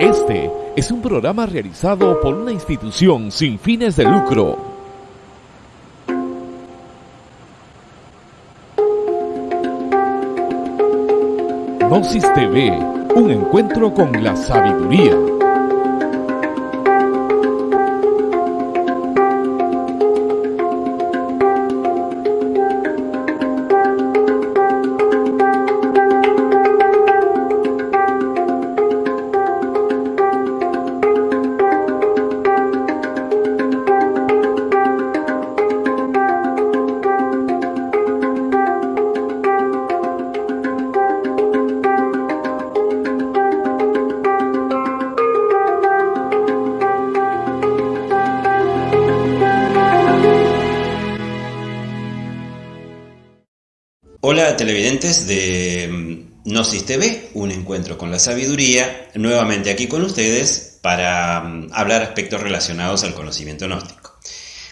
Este es un programa realizado por una institución sin fines de lucro. Gnosis TV, un encuentro con la sabiduría. Televidentes de mm, Gnosis TV, un encuentro con la sabiduría, nuevamente aquí con ustedes para mm, hablar aspectos relacionados al conocimiento gnóstico.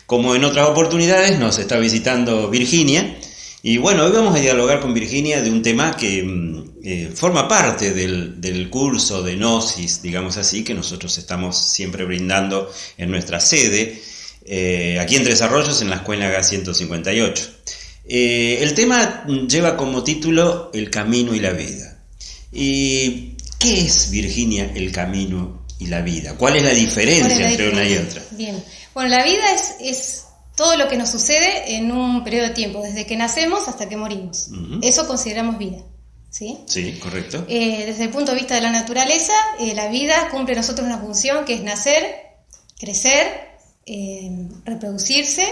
Como en otras oportunidades nos está visitando Virginia y bueno, hoy vamos a dialogar con Virginia de un tema que mm, eh, forma parte del, del curso de Gnosis, digamos así, que nosotros estamos siempre brindando en nuestra sede, eh, aquí en Tres en la Escuela G158. Eh, el tema lleva como título El camino y la vida. ¿Y qué es, Virginia, el camino y la vida? ¿Cuál es la diferencia la entre una y otra? Bien. Bueno, la vida es, es todo lo que nos sucede en un periodo de tiempo, desde que nacemos hasta que morimos. Eso consideramos vida. ¿sí? Sí, correcto. Eh, desde el punto de vista de la naturaleza, eh, la vida cumple en nosotros una función que es nacer, crecer, reproducirse,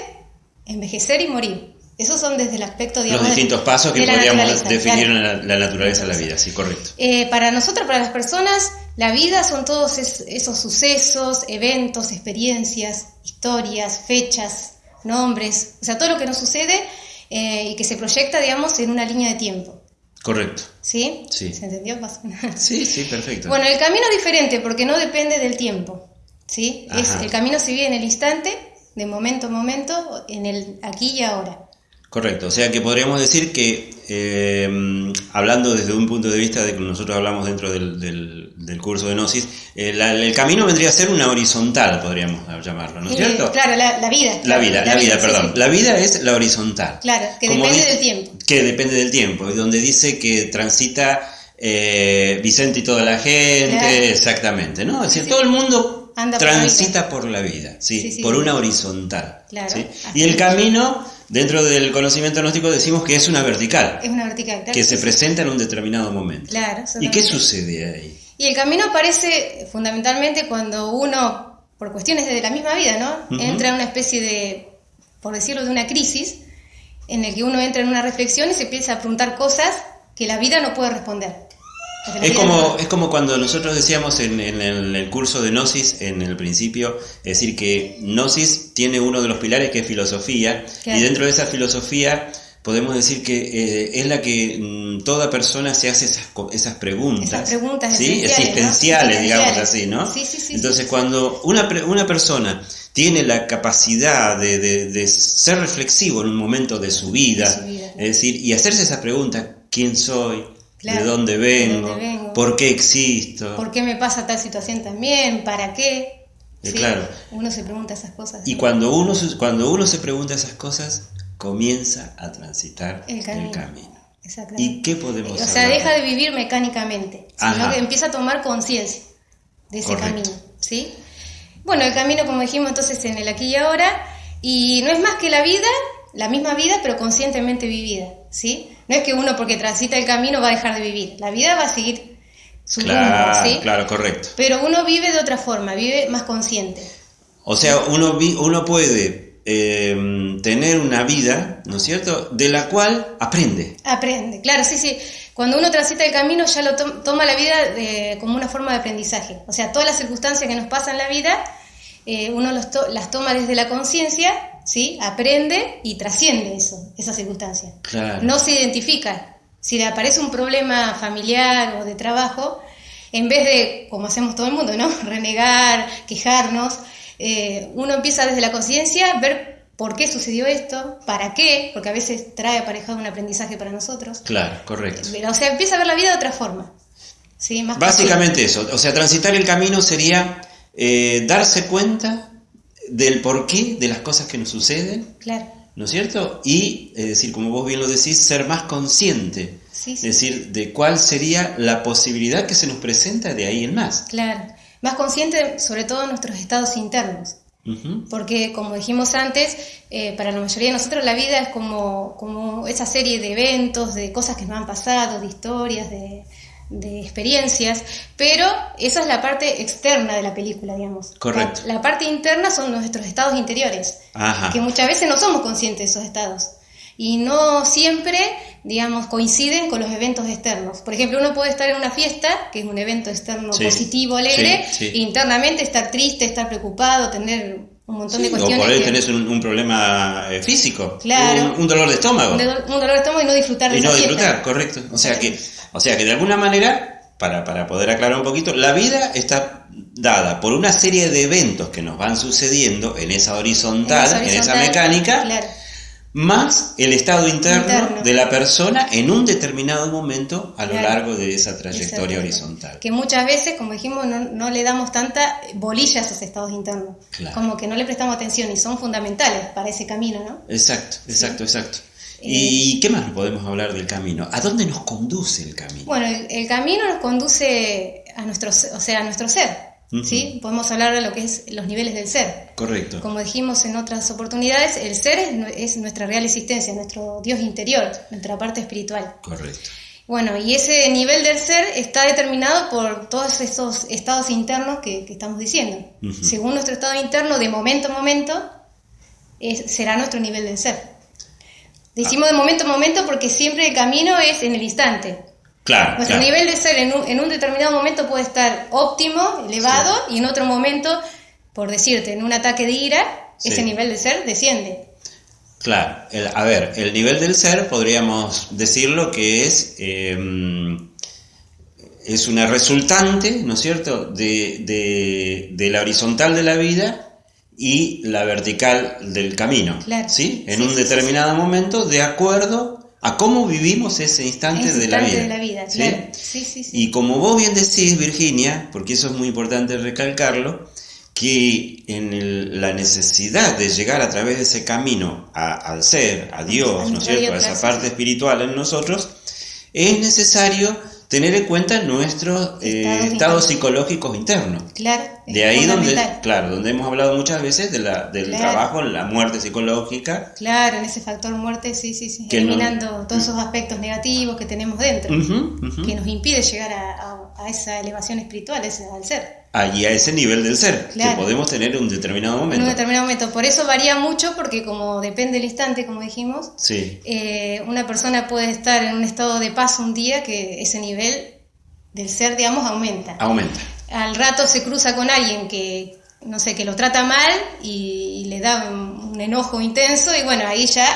envejecer y morir. Esos son desde el aspecto, digamos, Los distintos pasos que podríamos definir claro. en la, la naturaleza de la vida, sí, correcto. Eh, para nosotros, para las personas, la vida son todos es- esos sucesos, eventos, experiencias, historias, fechas, nombres, o sea, todo lo que nos sucede eh, y que se proyecta, digamos, en una línea de tiempo. Correcto. ¿Sí? Sí. ¿Se entendió? Sí, sí, perfecto. Bueno, el camino es diferente porque no depende del tiempo. ¿Sí? Es, el camino se vive en el instante, de momento a momento, en el aquí y ahora. Correcto, o sea que podríamos decir que, eh, hablando desde un punto de vista de que nosotros hablamos dentro del, del- del curso de Gnosis, eh, la- el camino vendría a ser una horizontal, podríamos llamarlo, ¿no es Eh, cierto? claro, la, la vida. La vida, la vida, perdón. sí. La vida es la horizontal. Claro, que depende dice- del tiempo. Que depende del tiempo, y donde dice que transita eh, Vicente y toda la gente, Claro. exactamente, ¿no? Es decir, Sí. todo el mundo Anda transita por la vida, ¿sí? Sí, sí, por una horizontal. Claro, Y el camino, dentro del conocimiento gnóstico, decimos que es una vertical, Es una vertical, claro. que se presenta en un determinado momento. Claro, ¿Y qué sucede ahí? Y el camino aparece fundamentalmente cuando uno, por cuestiones de la misma vida, ¿no? Entra en una especie de, por decirlo, de una crisis, en el que uno entra en una reflexión y se empieza a preguntar cosas que la vida no puede responder. Es como, es como cuando nosotros decíamos en, en el, el curso de Gnosis, en el principio, es decir, que Gnosis tiene uno de los pilares que es filosofía, Claro. y dentro de esa filosofía podemos decir que eh, es la que mm, toda persona se hace esas, esas preguntas, Esas preguntas ¿sí? existenciales, digamos así, ¿no? Sí, sí, sí, Entonces, cuando una, pre- una persona tiene la capacidad de, de- de ser reflexivo en un momento de su vida, De su vida. es decir, y hacerse esa pregunta, ¿quién soy? Claro, ¿De dónde ¿de vengo? dónde vengo? ¿Por qué existo? ¿Por qué me pasa tal situación también? ¿Para qué? Eh, claro. Uno se pregunta esas cosas. Y cuando uno, se- cuando uno se pregunta esas cosas, comienza a transitar El el camino. Exactamente. ¿Y qué podemos O sea, hablar? deja de vivir mecánicamente, sino que empieza a tomar conciencia de ese Correcto. camino, ¿sí? Bueno, el camino, como dijimos entonces, en el aquí y ahora, y no es más que la vida, la misma vida, pero conscientemente vivida, ¿sí? No es que uno porque transita el camino va a dejar de vivir, la vida va a seguir su Claro, rumbo, ¿sí? claro, correcto. Pero uno vive de otra forma, vive más consciente. O sea, uno, uno puede eh, tener una vida, ¿no es cierto?, de la cual aprende. Aprende, claro, sí, sí. Cuando uno transita el camino ya lo to- toma la vida de- como una forma de aprendizaje. O sea, todas las circunstancias que nos pasan en la vida, eh, uno los to- las toma desde la conciencia, ¿sí? Aprende y trasciende eso, esa circunstancia. Claro. No se identifica. Si le aparece un problema familiar o de trabajo, en vez de, como hacemos todo el mundo, ¿no? Renegar, quejarnos, eh, uno empieza desde la conciencia a ver por qué sucedió esto, para qué, porque a veces trae aparejado un aprendizaje para nosotros. Claro, correcto. O sea, empieza a ver la vida de otra forma. Sí, más Básicamente eso. O sea, transitar el camino sería eh, darse cuenta del porqué de las cosas que nos suceden. Claro. ¿No es cierto? Y, es decir, como vos bien lo decís, ser más consciente. Sí, Es decir, de cuál sería la posibilidad que se nos presenta de ahí en más. Claro. Más consciente sobre todo de nuestros estados internos. Porque, como dijimos antes, eh, para la mayoría de nosotros la vida es como, como esa serie de eventos, de cosas que nos han pasado, de historias, de, de experiencias, pero esa es la parte externa de la película, digamos. Correcto. La, la parte interna son nuestros estados interiores, Ajá. que muchas veces no somos conscientes de esos estados. Y no siempre, digamos, coinciden con los eventos externos. Por ejemplo, uno puede estar en una fiesta, que es un evento externo Sí. positivo, alegre, Sí, sí. e internamente estar triste, estar preocupado, tener un montón Sí, de o cuestiones. por ahí tenés un, un problema eh, físico, Claro. un, un dolor de estómago. un dolor, un dolor de estómago y no disfrutar de y no esa disfrutar, fiesta. correcto. O sea que, o sea que de alguna manera, para, para poder aclarar un poquito, la vida está dada por una serie de eventos que nos van sucediendo en esa horizontal, en esa, horizontal, mecánica, Claro, más el estado interno, Interno. de la persona en un determinado momento a lo Claro. largo de esa trayectoria horizontal. Que muchas veces, como dijimos, no, no le damos tanta bolilla a esos estados internos. Claro. Como que no le prestamos atención y son fundamentales para ese camino, ¿no? Exacto, exacto, exacto. Eh, ¿Y qué más podemos hablar del camino? ¿A dónde nos conduce el camino? Bueno, el, el camino nos conduce a nuestro, o sea, a nuestro ser, ¿sí? Podemos hablar de lo que es los niveles del ser. Correcto. Como dijimos en otras oportunidades, el ser es, nu- es nuestra real existencia, nuestro Dios interior, nuestra parte espiritual. Correcto. Bueno, y ese nivel del ser está determinado por todos esos estados internos que, que estamos diciendo. Según nuestro estado interno, de momento a momento, es- será nuestro nivel del ser. Decimos de momento a momento porque siempre el camino es en el instante. Claro. Nuestro claro. nivel de ser en un, en un determinado momento puede estar óptimo, elevado, y en otro momento, por decirte, en un ataque de ira, Sí. ese nivel de ser desciende. Claro, el- a ver, el nivel del ser podríamos decirlo que es, eh, es una resultante, ¿no es cierto?, de, de- de la horizontal de la vida y la vertical del camino, Claro. ¿sí? En Sí, un sí, sí, determinado momento, de acuerdo a cómo vivimos ese instante, Ese de, la vida, de la vida, ¿sí? claro. Sí, sí, sí. Y como vos bien decís, Virginia, porque eso es muy importante recalcarlo, que en el- la necesidad de llegar a través de ese camino a- al ser, a Dios, A ¿no es cierto?, a esa parte espiritual en nosotros, es necesario tener en cuenta nuestros eh, Estados estados internos. psicológicos internos. Claro. Es De ahí donde, claro, donde hemos hablado muchas veces de la, del Claro. trabajo en la muerte psicológica. Claro, en ese factor muerte, sí, sí, sí. Que no- Eliminando todos esos aspectos negativos que tenemos dentro, que nos impide llegar a, a- a esa elevación espiritual, ese- al ser. Allí a ese nivel del ser Claro. que podemos tener en un determinado En momento. un determinado momento. Por eso varía mucho, porque como depende del instante, como dijimos, Sí. eh, una persona puede estar en un estado de paz un día que ese nivel del ser, digamos, aumenta. Aumenta. Al rato se cruza con alguien que, no sé, que lo trata mal y, y le da un, un enojo intenso y bueno, ahí ya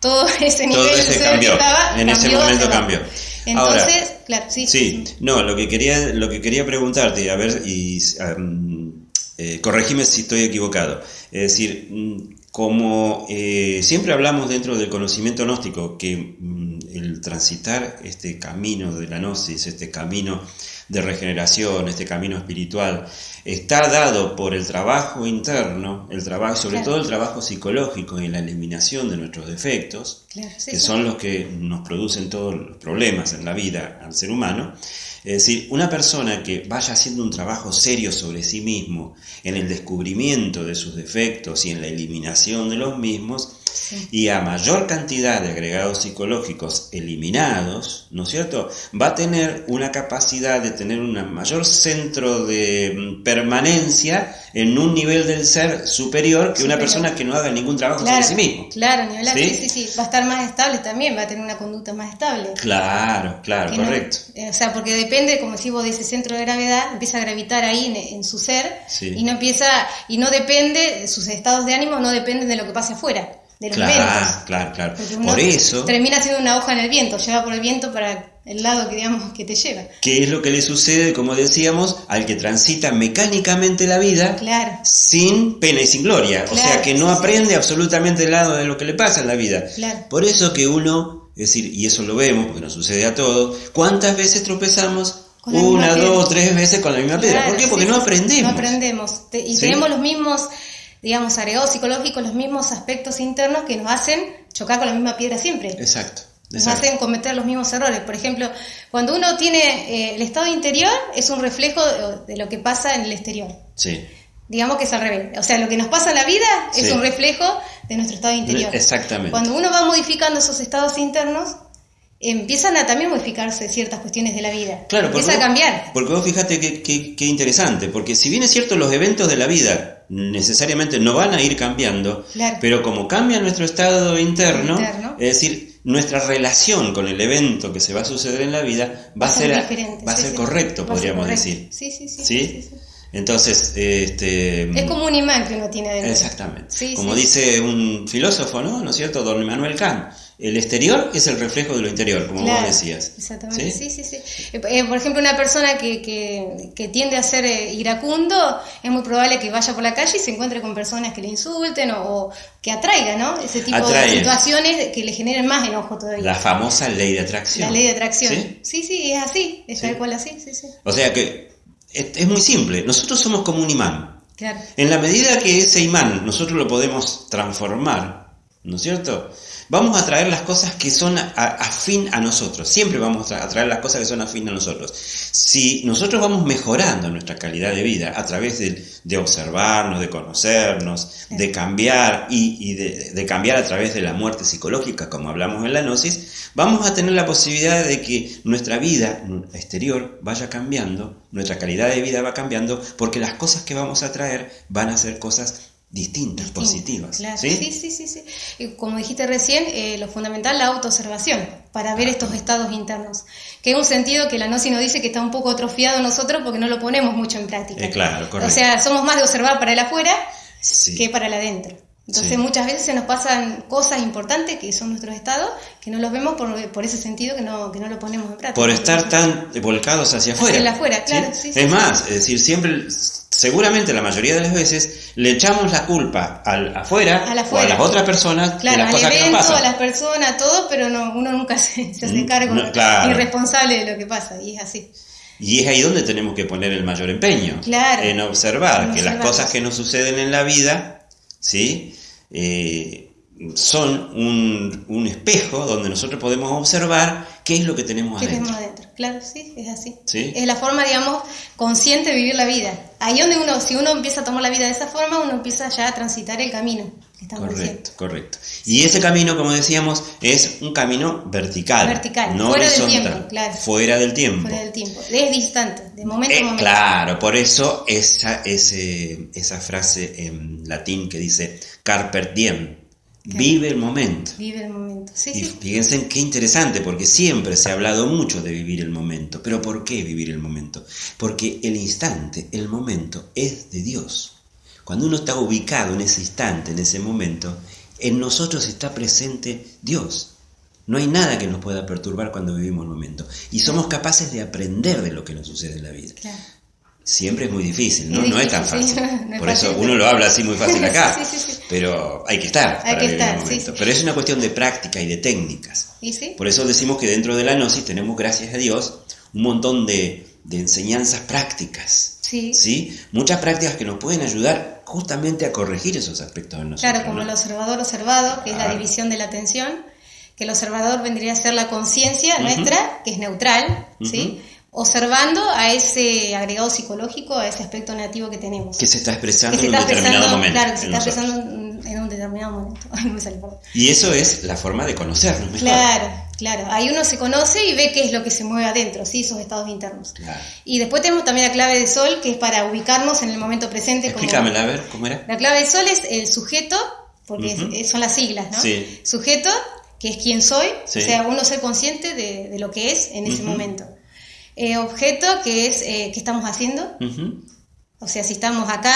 todo ese nivel Todo ese cambió. que estaba, en ese momento cambió. Entonces, Ahora, claro, sí, Sí, no, lo que quería, lo que quería preguntarte, a ver, y um, eh, corregime si estoy equivocado. Es decir, mm, como eh, siempre hablamos dentro del conocimiento gnóstico, que mm, el transitar este camino de la gnosis, este camino de regeneración, este camino espiritual, está dado por el trabajo interno, el trabajo, sobre Claro. todo el trabajo psicológico y la eliminación de nuestros defectos, Claro, sí, que sí. son los que nos producen todos los problemas en la vida al ser humano. Es decir, una persona que vaya haciendo un trabajo serio sobre sí mismo, en el descubrimiento de sus defectos y en la eliminación de los mismos, Sí. y a mayor cantidad de agregados psicológicos eliminados, ¿no es cierto? Va a tener una capacidad de tener un mayor centro de mm, permanencia en un nivel del ser superior que una Superior. persona que no haga ningún trabajo Claro, sobre sí mismo. claro, ni hablar, ¿Sí? ¿Sí? sí, sí, va a estar más estable también, va a tener una conducta más estable. Claro, claro, no- correcto. eh, o sea, porque depende, como decís vos, de ese centro de gravedad, empieza a gravitar ahí en, en su ser Sí. y no empieza, y no depende, sus estados de ánimo no dependen de lo que pase afuera, de los Claro, eventos. claro, claro. Por eso, termina siendo una hoja en el viento, lleva por el viento para el lado que digamos que te lleva. ¿qué es lo que le sucede, como decíamos, al que transita mecánicamente la vida Claro, sin pena y sin gloria? o sea, que no sí. aprende absolutamente nada de lo que le pasa en la vida. Claro. Por eso que uno, es decir, y eso lo vemos porque nos sucede a todos, ¿cuántas veces tropezamos una, dos, tres veces con la misma piedra. ¿Por qué? Porque sí, no aprendemos. No aprendemos. Te- y Sí. tenemos los mismos, digamos, agregados psicológicos, los mismos aspectos internos que nos hacen chocar con la misma piedra siempre. Exacto. Nos hacen cometer los mismos errores. Por ejemplo, cuando uno tiene eh, el estado interior, es un reflejo de, de lo que pasa en el exterior. Sí. Digamos que es al revés. O sea, lo que nos pasa en la vida es un reflejo de nuestro estado interior. Exactamente. Cuando uno va modificando esos estados internos, empiezan a también modificarse ciertas cuestiones de la vida. Claro, porque Empieza a cambiar. Porque vos fíjate qué interesante, porque si bien es cierto los eventos de la vida necesariamente no van a ir cambiando, Claro. pero como cambia nuestro estado interno, Interno. es decir, nuestra relación con el evento que se va a suceder en la vida va, a ser, va a correcto, Va a ser podríamos correcto. decir. Sí, sí, sí. ¿Sí? sí, sí. Entonces, este, Es como un imán que uno tiene adentro. Exactamente. Sí, Como sí. dice un filósofo, ¿no? ¿No es cierto? Don Immanuel Kant. El exterior es el reflejo de lo interior, como Claro, vos decías. Exactamente, ¿Sí? sí, sí, sí. Eh, eh, por ejemplo, una persona que, que, que tiende a ser eh, iracundo, es muy probable que vaya por la calle y se encuentre con personas que le insulten o, o que atraiga, ¿no? Ese tipo de situaciones que le generen más enojo todavía. La famosa ley de atracción. La ley de atracción. ¿Sí? Sí, sí, es así, es tal cual así, sí, sí. O sea que es, muy simple. Nosotros somos como un imán. Claro. En la medida que ese imán nosotros lo podemos transformar, ¿no es cierto? Vamos a traer las cosas que son a- afín a nosotros. Siempre vamos a tra- a traer las cosas que son afín a nosotros. Si nosotros vamos mejorando nuestra calidad de vida a través de, de observarnos, de conocernos, de cambiar y, y de, de cambiar a través de la muerte psicológica, como hablamos en la gnosis, vamos a tener la posibilidad de que nuestra vida exterior vaya cambiando, nuestra calidad de vida va cambiando, porque las cosas que vamos a traer van a ser cosas distintas, positivas. Claro, ¿sí? sí, sí, sí. sí. Y como dijiste recién, eh, lo fundamental la autoobservación para ver estos estados internos. Que es un sentido que la Gnosis nos dice que está un poco atrofiado nosotros porque no lo ponemos mucho en práctica. Eh, claro, correcto. O sea, somos más de observar para el afuera Sí. que para el adentro. Entonces Sí. muchas veces se nos pasan cosas importantes que son nuestros estados que no los vemos por, por ese sentido que no, que no lo ponemos en práctica. Por estar tan volcados hacia afuera. el afuera, claro, sí, sí, es más, es decir, siempre, seguramente la mayoría de las veces, le echamos la culpa al afuera, Al o afuera. a las otras personas Claro, de las cosas que evento, nos a pasan. las personas, a todo, pero no, uno nunca se, se hace Mm, cargo no, claro. ni responsable de lo que pasa, y es así. Y es ahí donde tenemos que poner el mayor empeño. Claro. En observar En que las cosas que nos suceden en la vida, ¿sí? Eh, son un, un espejo donde nosotros podemos observar qué es lo que tenemos ¿Qué adentro. tenemos adentro? Claro, sí, es así. Sí. Es la forma, digamos, consciente de vivir la vida. Ahí donde uno, si uno empieza a tomar la vida de esa forma, uno empieza ya a transitar el camino que estamos Correcto, diciendo. correcto. Y ese camino, como decíamos, es un camino vertical. Vertical, no fuera del horizontal, tiempo, claro. Fuera del tiempo. Fuera del tiempo. Es distante, de momento Eh, a momento. claro, por eso esa, ese, esa frase en latín que dice carpe diem, vive el momento. Vive el momento. Sí, Y sí. fíjense en qué interesante, porque siempre se ha hablado mucho de vivir el momento. Pero ¿por qué vivir el momento? Porque el instante, el momento, es de Dios. Cuando uno está ubicado en ese instante, en ese momento, en nosotros está presente Dios. No hay nada que nos pueda perturbar cuando vivimos el momento. Y somos capaces de aprender de lo que nos sucede en la vida. Claro. Siempre es muy difícil, ¿no? Es no es tan difícil, fácil. no es Por eso fácil. uno lo habla así muy fácil acá. Sí, sí, sí. Pero hay que estar. Hay para que estar, momento. Pero es una cuestión de práctica y de técnicas. ¿Y sí? Por eso decimos que dentro de la gnosis tenemos, gracias a Dios, un montón de, de enseñanzas prácticas. Sí. ¿sí? Muchas prácticas que nos pueden ayudar justamente a corregir esos aspectos de nosotros. Claro, como ¿no? el observador observado, que es la Claro. división de la atención, que el observador vendría a ser la conciencia Ujú. nuestra, que es neutral, ¿sí? Observando a ese agregado psicológico, a ese aspecto negativo que tenemos. Que se está expresando en un determinado momento. claro, que se está nosotros. expresando en un determinado momento. Ay, no me sale, perdón. Y eso es la forma de conocernos mejor. Claro, claro. Ahí uno se conoce y ve qué es lo que se mueve adentro, ¿sí? Esos estados internos. Claro. Y después tenemos también la clave de sol, que es para ubicarnos en el momento presente. como- Explícamela, a ver, ¿cómo era? La clave de sol es el sujeto, porque es- son las siglas, ¿no? Sí. Sujeto, que es quien soy, Sí. o sea, uno ser consciente de, de lo que es en ese momento. Eh, objeto, que es eh, qué estamos haciendo, o sea, si estamos acá,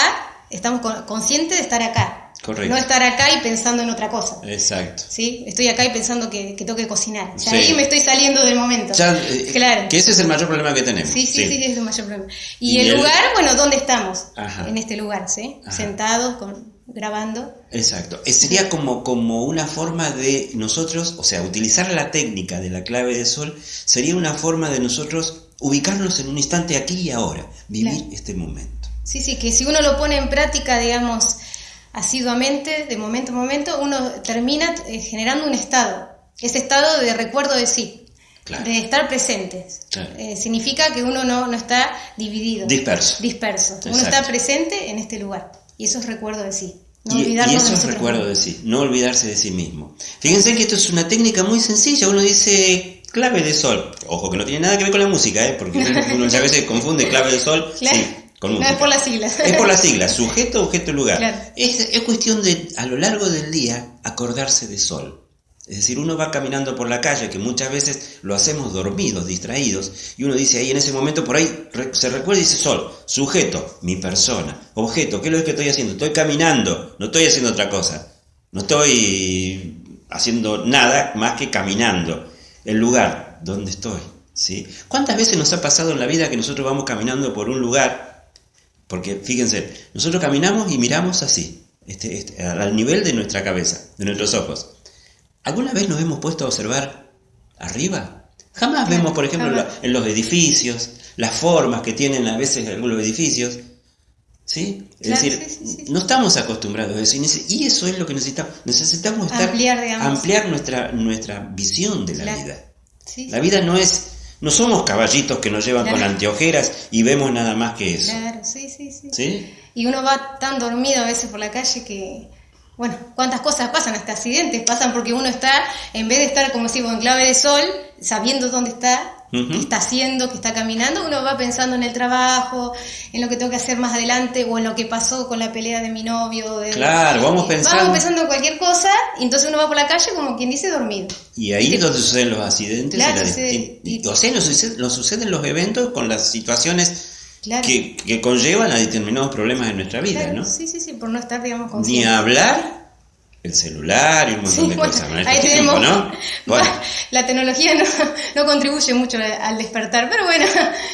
estamos con- conscientes de estar acá. Correcto. No estar acá y pensando en otra cosa. Exacto. ¿Sí? Estoy acá y pensando que, que tengo que cocinar. Ya Sí. ahí me estoy saliendo del momento. Ya, eh, claro. Que ese es el mayor problema que tenemos. Sí, sí, sí, es el mayor problema. Y, Y el el- lugar, bueno, ¿dónde estamos? Ajá. En este lugar, ¿sí? Ajá. Sentados, con, grabando. Exacto. Eh, Sería como, como una forma de nosotros, o sea, utilizar la técnica de la clave de sol sería una forma de nosotros ubicarnos en un instante aquí y ahora, vivir este momento. Sí, sí, que si uno lo pone en práctica, digamos, asiduamente, de momento a momento, uno termina eh, generando un estado, ese estado de recuerdo de sí, de estar presente. Eh, significa que uno no, no, está dividido. Disperso. Disperso. Uno está presente en este lugar y eso es recuerdo de sí. No y, y, eso es recuerdo de sí, no olvidarse de sí mismo. Fíjense que esto es una técnica muy sencilla, uno dice clave de sol, ojo que no tiene nada que ver con la música, ¿eh? porque uno a veces confunde clave de sol con música. No, es por las siglas. Es por las siglas, sujeto, objeto, lugar. Es, es cuestión de, a lo largo del día, acordarse de sol. Es decir, uno va caminando por la calle, que muchas veces lo hacemos dormidos, distraídos, y uno dice ahí en ese momento, por ahí se recuerda y dice sol, sujeto, mi persona, objeto, ¿qué es lo que estoy haciendo? Estoy caminando, no estoy haciendo otra cosa, no estoy haciendo nada más que caminando. El lugar donde estoy, ¿sí? ¿Cuántas veces nos ha pasado en la vida que nosotros vamos caminando por un lugar? Porque fíjense, nosotros caminamos y miramos así, este, este, al nivel de nuestra cabeza, de nuestros ojos. ¿Alguna vez nos hemos puesto a observar arriba? Jamás vemos, por ejemplo, en los edificios, las formas que tienen a veces algunos edificios. ¿Sí? Es decir, no estamos acostumbrados a eso. Y eso es lo que necesitamos. Necesitamos ampliar, nuestra, nuestra visión de la vida. la vida no es. No somos caballitos que nos llevan con anteojeras y vemos nada más que eso. Claro, sí, sí, sí. Y uno va tan dormido a veces por la calle que bueno, cuántas cosas pasan, hasta accidentes pasan porque uno está, en vez de estar como si en clave de sol, sabiendo dónde está, qué está haciendo, qué está caminando, uno va pensando en el trabajo, en lo que tengo que hacer más adelante o en lo que pasó con la pelea de mi novio. claro, vamos pensando. Vamos pensando en cualquier cosa y entonces uno va por la calle como quien dice dormido. Y ahí es donde suceden los accidentes. y o sea, nos suceden los eventos con las situaciones que, conllevan a determinados problemas en nuestra vida, ¿no? Sí, sí, sí, por no estar, digamos, Ni hablar el celular y un montón de cosas. ahí tenemos, ¿no? La tecnología no, no, contribuye mucho al despertar, pero bueno,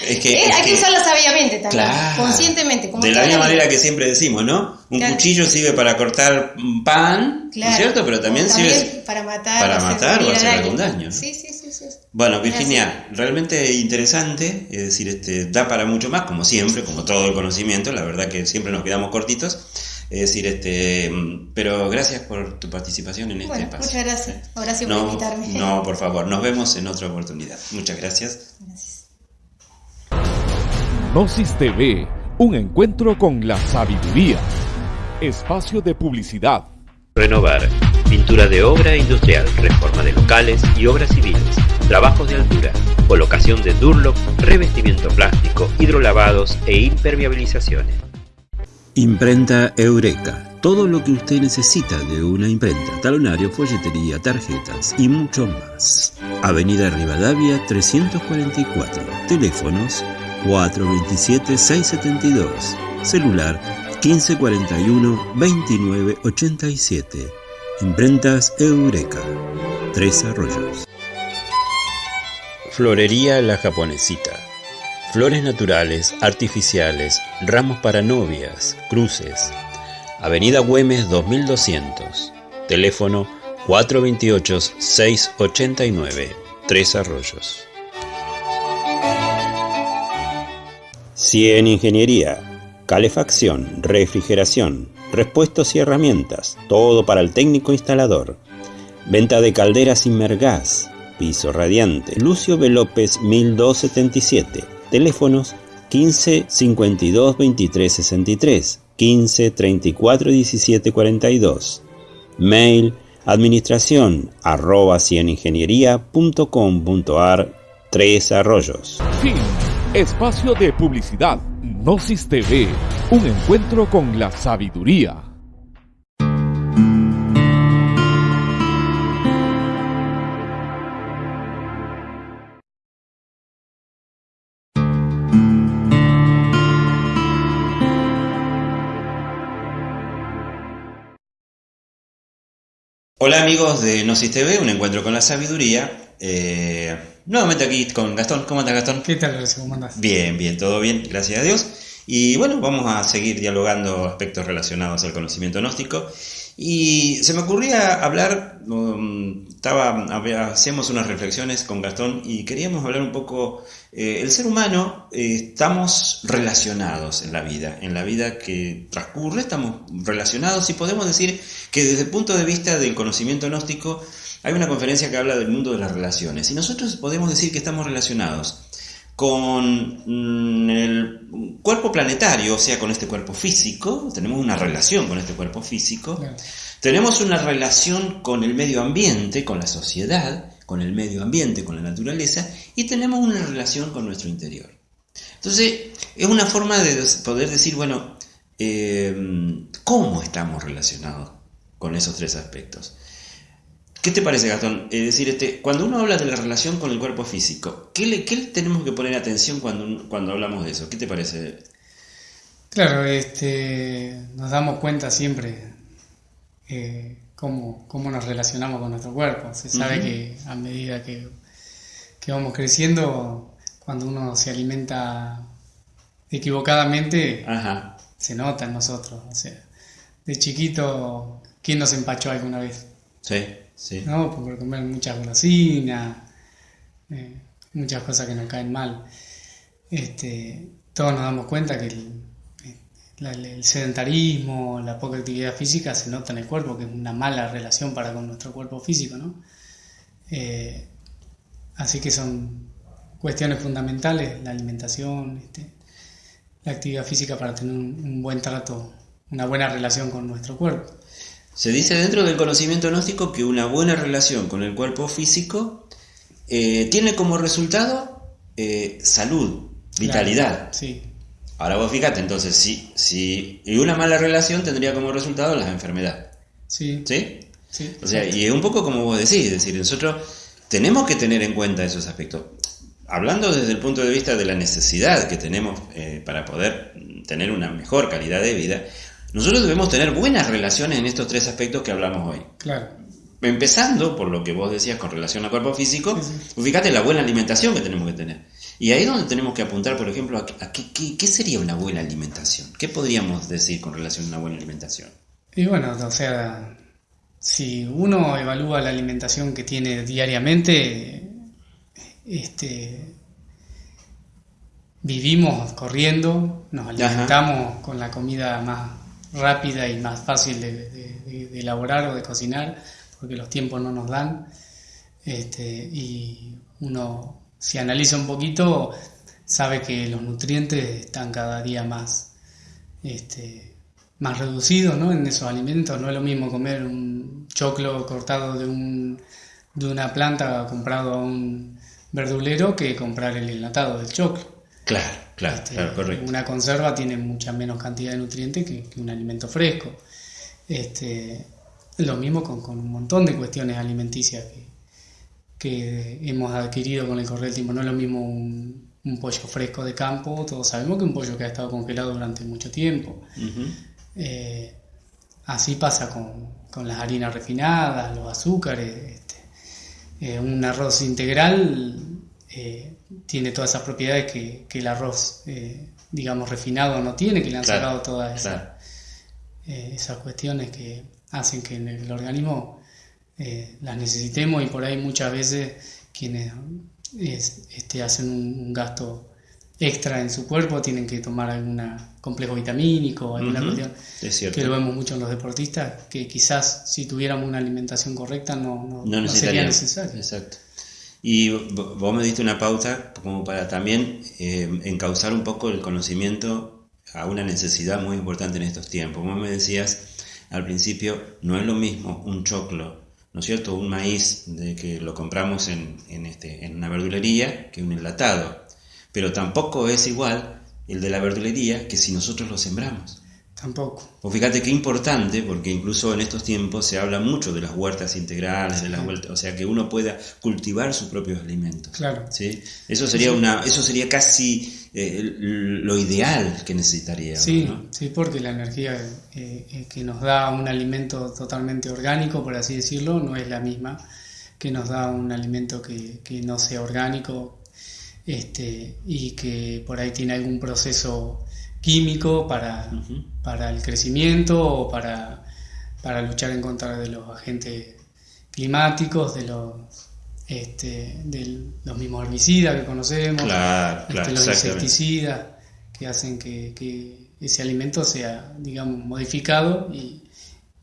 es que, eh, hay que, usarla sabiamente también, conscientemente. de la misma manera que siempre decimos, ¿no? Un cuchillo sirve para cortar pan, ¿no es cierto? Pero también, sirve para matar, para matar o hacer algún daño. Sí, sí, sí, sí. Bueno, Virginia, realmente interesante, es decir, este, da para mucho más, como siempre, como todo el conocimiento, la verdad que siempre nos quedamos cortitos. Es decir, este, pero gracias por tu participación en este espacio. Muchas gracias. Gracias por invitarme. No, por favor, nos vemos en otra oportunidad. Muchas gracias. Gracias. Gnosis TV, un encuentro con la sabiduría. Espacio de publicidad. Renovar. Pintura de obra industrial, reforma de locales y obras civiles, trabajos de altura, colocación de Durlock, revestimiento plástico, hidrolavados e impermeabilizaciones. Imprenta Eureka. Todo lo que usted necesita de una imprenta, talonario, folletería, tarjetas y mucho más. Avenida Rivadavia 344. Teléfonos 427-672. Celular 1541-2987. Imprentas Eureka. Tres Arroyos. Florería La Japonesita Flores naturales, artificiales, ramos para novias, cruces. Avenida Güemes 2200. Teléfono 428-689. Tres Arroyos. Cien Ingeniería. Calefacción, refrigeración, repuestos y herramientas. Todo para el técnico instalador. Venta de calderas Inmergas. Piso radiante. Lucio B. López 1277 Teléfonos 15 52 23 63, 15 34 17 42. Mail administración arroba cieningeniería.com.ar Tres Arroyos. Fin. Espacio de publicidad. Gnosis TV. Un encuentro con la sabiduría. Hola amigos de Gnosis TV, un encuentro con la sabiduría. Eh, nuevamente aquí con Gastón. ¿Cómo estás Gastón? ¿Qué tal, ¿Cómo andás? Bien, bien, todo bien, gracias a Dios. Y bueno, vamos a seguir dialogando aspectos relacionados al conocimiento gnóstico. Y se me ocurría hablar estaba, hacíamos unas reflexiones con Gastón y queríamos hablar un poco, eh, el ser humano, eh, estamos relacionados en la vida, en la vida que transcurre, estamos relacionados y podemos decir que desde el punto de vista del conocimiento gnóstico, hay una conferencia que habla del mundo de las relaciones y nosotros podemos decir que estamos relacionados con mm, el cuerpo planetario, o sea, con este cuerpo físico, tenemos una relación con este cuerpo físico, tenemos una relación con el medio ambiente, con la sociedad, con el medio ambiente, con la naturaleza, y tenemos una relación con nuestro interior. Entonces, es una forma de poder decir, bueno, eh, ¿cómo estamos relacionados con esos tres aspectos? ¿Qué te parece, Gastón? Es decir, este, cuando uno habla de la relación con el cuerpo físico, ¿qué le, tenemos que poner atención cuando, cuando hablamos de eso? ¿Qué te parece? Claro, este, nos damos cuenta siempre eh, cómo, nos relacionamos con nuestro cuerpo. Se sabe que a medida que, vamos creciendo, cuando uno se alimenta equivocadamente, se nota en nosotros. O sea, de chiquito, ¿quién nos empachó alguna vez? Sí. ¿no? Por comer muchas golosinas, eh, muchas cosas que nos caen mal. Este, todos nos damos cuenta que el, sedentarismo, la poca actividad física se nota en el cuerpo, que es una mala relación para con nuestro cuerpo físico, ¿no? Eh, así que son cuestiones fundamentales, la alimentación, este, la actividad física para tener un buen trato, una buena relación con nuestro cuerpo. Se dice dentro del conocimiento gnóstico que una buena relación con el cuerpo físico eh, tiene como resultado eh, salud, vitalidad. sí. Ahora vos fíjate, entonces, si, si, y una mala relación tendría como resultado la enfermedad. Sí. ¿Sí? Sí. O sea, y es un poco como vos decís, es decir, nosotros tenemos que tener en cuenta esos aspectos. Hablando desde el punto de vista de la necesidad que tenemos eh, para poder tener una mejor calidad de vida, nosotros debemos tener buenas relaciones en estos tres aspectos que hablamos hoy. Claro. Empezando por lo que vos decías con relación al cuerpo físico, fíjate la buena alimentación que tenemos que tener. Y ahí es donde tenemos que apuntar, por ejemplo, a, qué, sería una buena alimentación. ¿Qué podríamos decir con relación a una buena alimentación? Y bueno, o sea, si uno evalúa la alimentación que tiene diariamente, este, vivimos corriendo, nos alimentamos con la comida más rápida y más fácil de, elaborar o de cocinar, porque los tiempos no nos dan. Este, y uno, si analiza un poquito, sabe que los nutrientes están cada día más, este, más reducidos ¿no? en esos alimentos. No es lo mismo comer un choclo cortado de, un, de una planta comprado a un verdulero que comprar el enlatado del choclo. Claro. Claro, este, claro, correcto. Una conserva tiene mucha menos cantidad de nutrientes que, un alimento fresco. Este, lo mismo con, un montón de cuestiones alimenticias que, que, hemos adquirido con el correr del tiempo. No es lo mismo un, pollo fresco de campo, todos sabemos que un pollo que ha estado congelado durante mucho tiempo. Eh, así pasa con, las harinas refinadas, los azúcares. Este, eh, un arroz integral eh, tiene todas esas propiedades que, el arroz, digamos, refinado no tiene, que le han sacado todas esas, esas cuestiones que hacen que en el organismo las necesitemos y por ahí muchas veces quienes este, hacen un, gasto extra en su cuerpo tienen que tomar algún complejo vitamínico o alguna cuestión que lo vemos mucho en los deportistas que quizás si tuviéramos una alimentación correcta no, no sería necesario. Exacto. Y vos me diste una pauta como para también eh, encauzar un poco el conocimiento a una necesidad muy importante en estos tiempos. Vos me decías al principio, no es lo mismo un choclo, ¿no es cierto? Un maíz de que lo compramos en, en, este, en una verdulería que un enlatado. Pero tampoco es igual el de la verdulería que si nosotros lo sembramos. Tampoco. Pues fíjate qué importante, porque incluso en estos tiempos se habla mucho de las huertas integrales, de las huertas, o sea, que uno pueda cultivar sus propios alimentos. Claro. ¿sí? Eso sería una, eso sería casi eh, lo ideal que necesitaríamos. Sí, sí, porque la energía eh, eh, que nos da un alimento totalmente orgánico, por así decirlo, no es la misma que nos da un alimento que, que no sea orgánico este, y que por ahí tiene algún proceso químico para, para el crecimiento o para, para, luchar en contra de los agentes climáticos, de los, este, de los mismos herbicidas que conocemos, Claro, este, claro, los insecticidas que hacen que, que ese alimento sea, digamos, modificado y,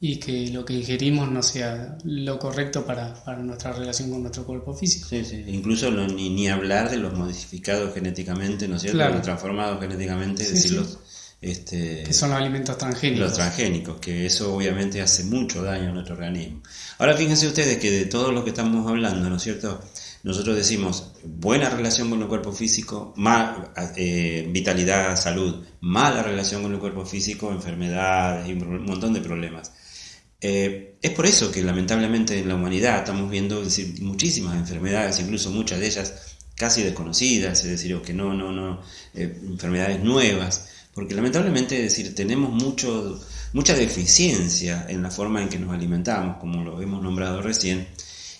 y que lo que ingerimos no sea lo correcto para, para nuestra relación con nuestro cuerpo físico. Sí, sí. Incluso no- ni, ni hablar de los modificados genéticamente, ¿no es cierto? Claro. Los transformados genéticamente, es Sí, decir, sí. los, este, Que son los alimentos transgénicos. los transgénicos, que eso obviamente hace mucho daño a nuestro organismo. Ahora fíjense ustedes que de todo lo que estamos hablando, ¿no es cierto? Nosotros decimos buena relación con el cuerpo físico, mal, eh, vitalidad, salud, mala relación con el cuerpo físico, enfermedades y un montón de problemas. Eh, es por eso que lamentablemente en la humanidad estamos viendo muchísimas enfermedades, incluso muchas de ellas casi desconocidas, es decir, que no, no, no, eh, enfermedades nuevas, porque lamentablemente es decir, tenemos mucho, mucha deficiencia en la forma en que nos alimentamos, como lo hemos nombrado recién,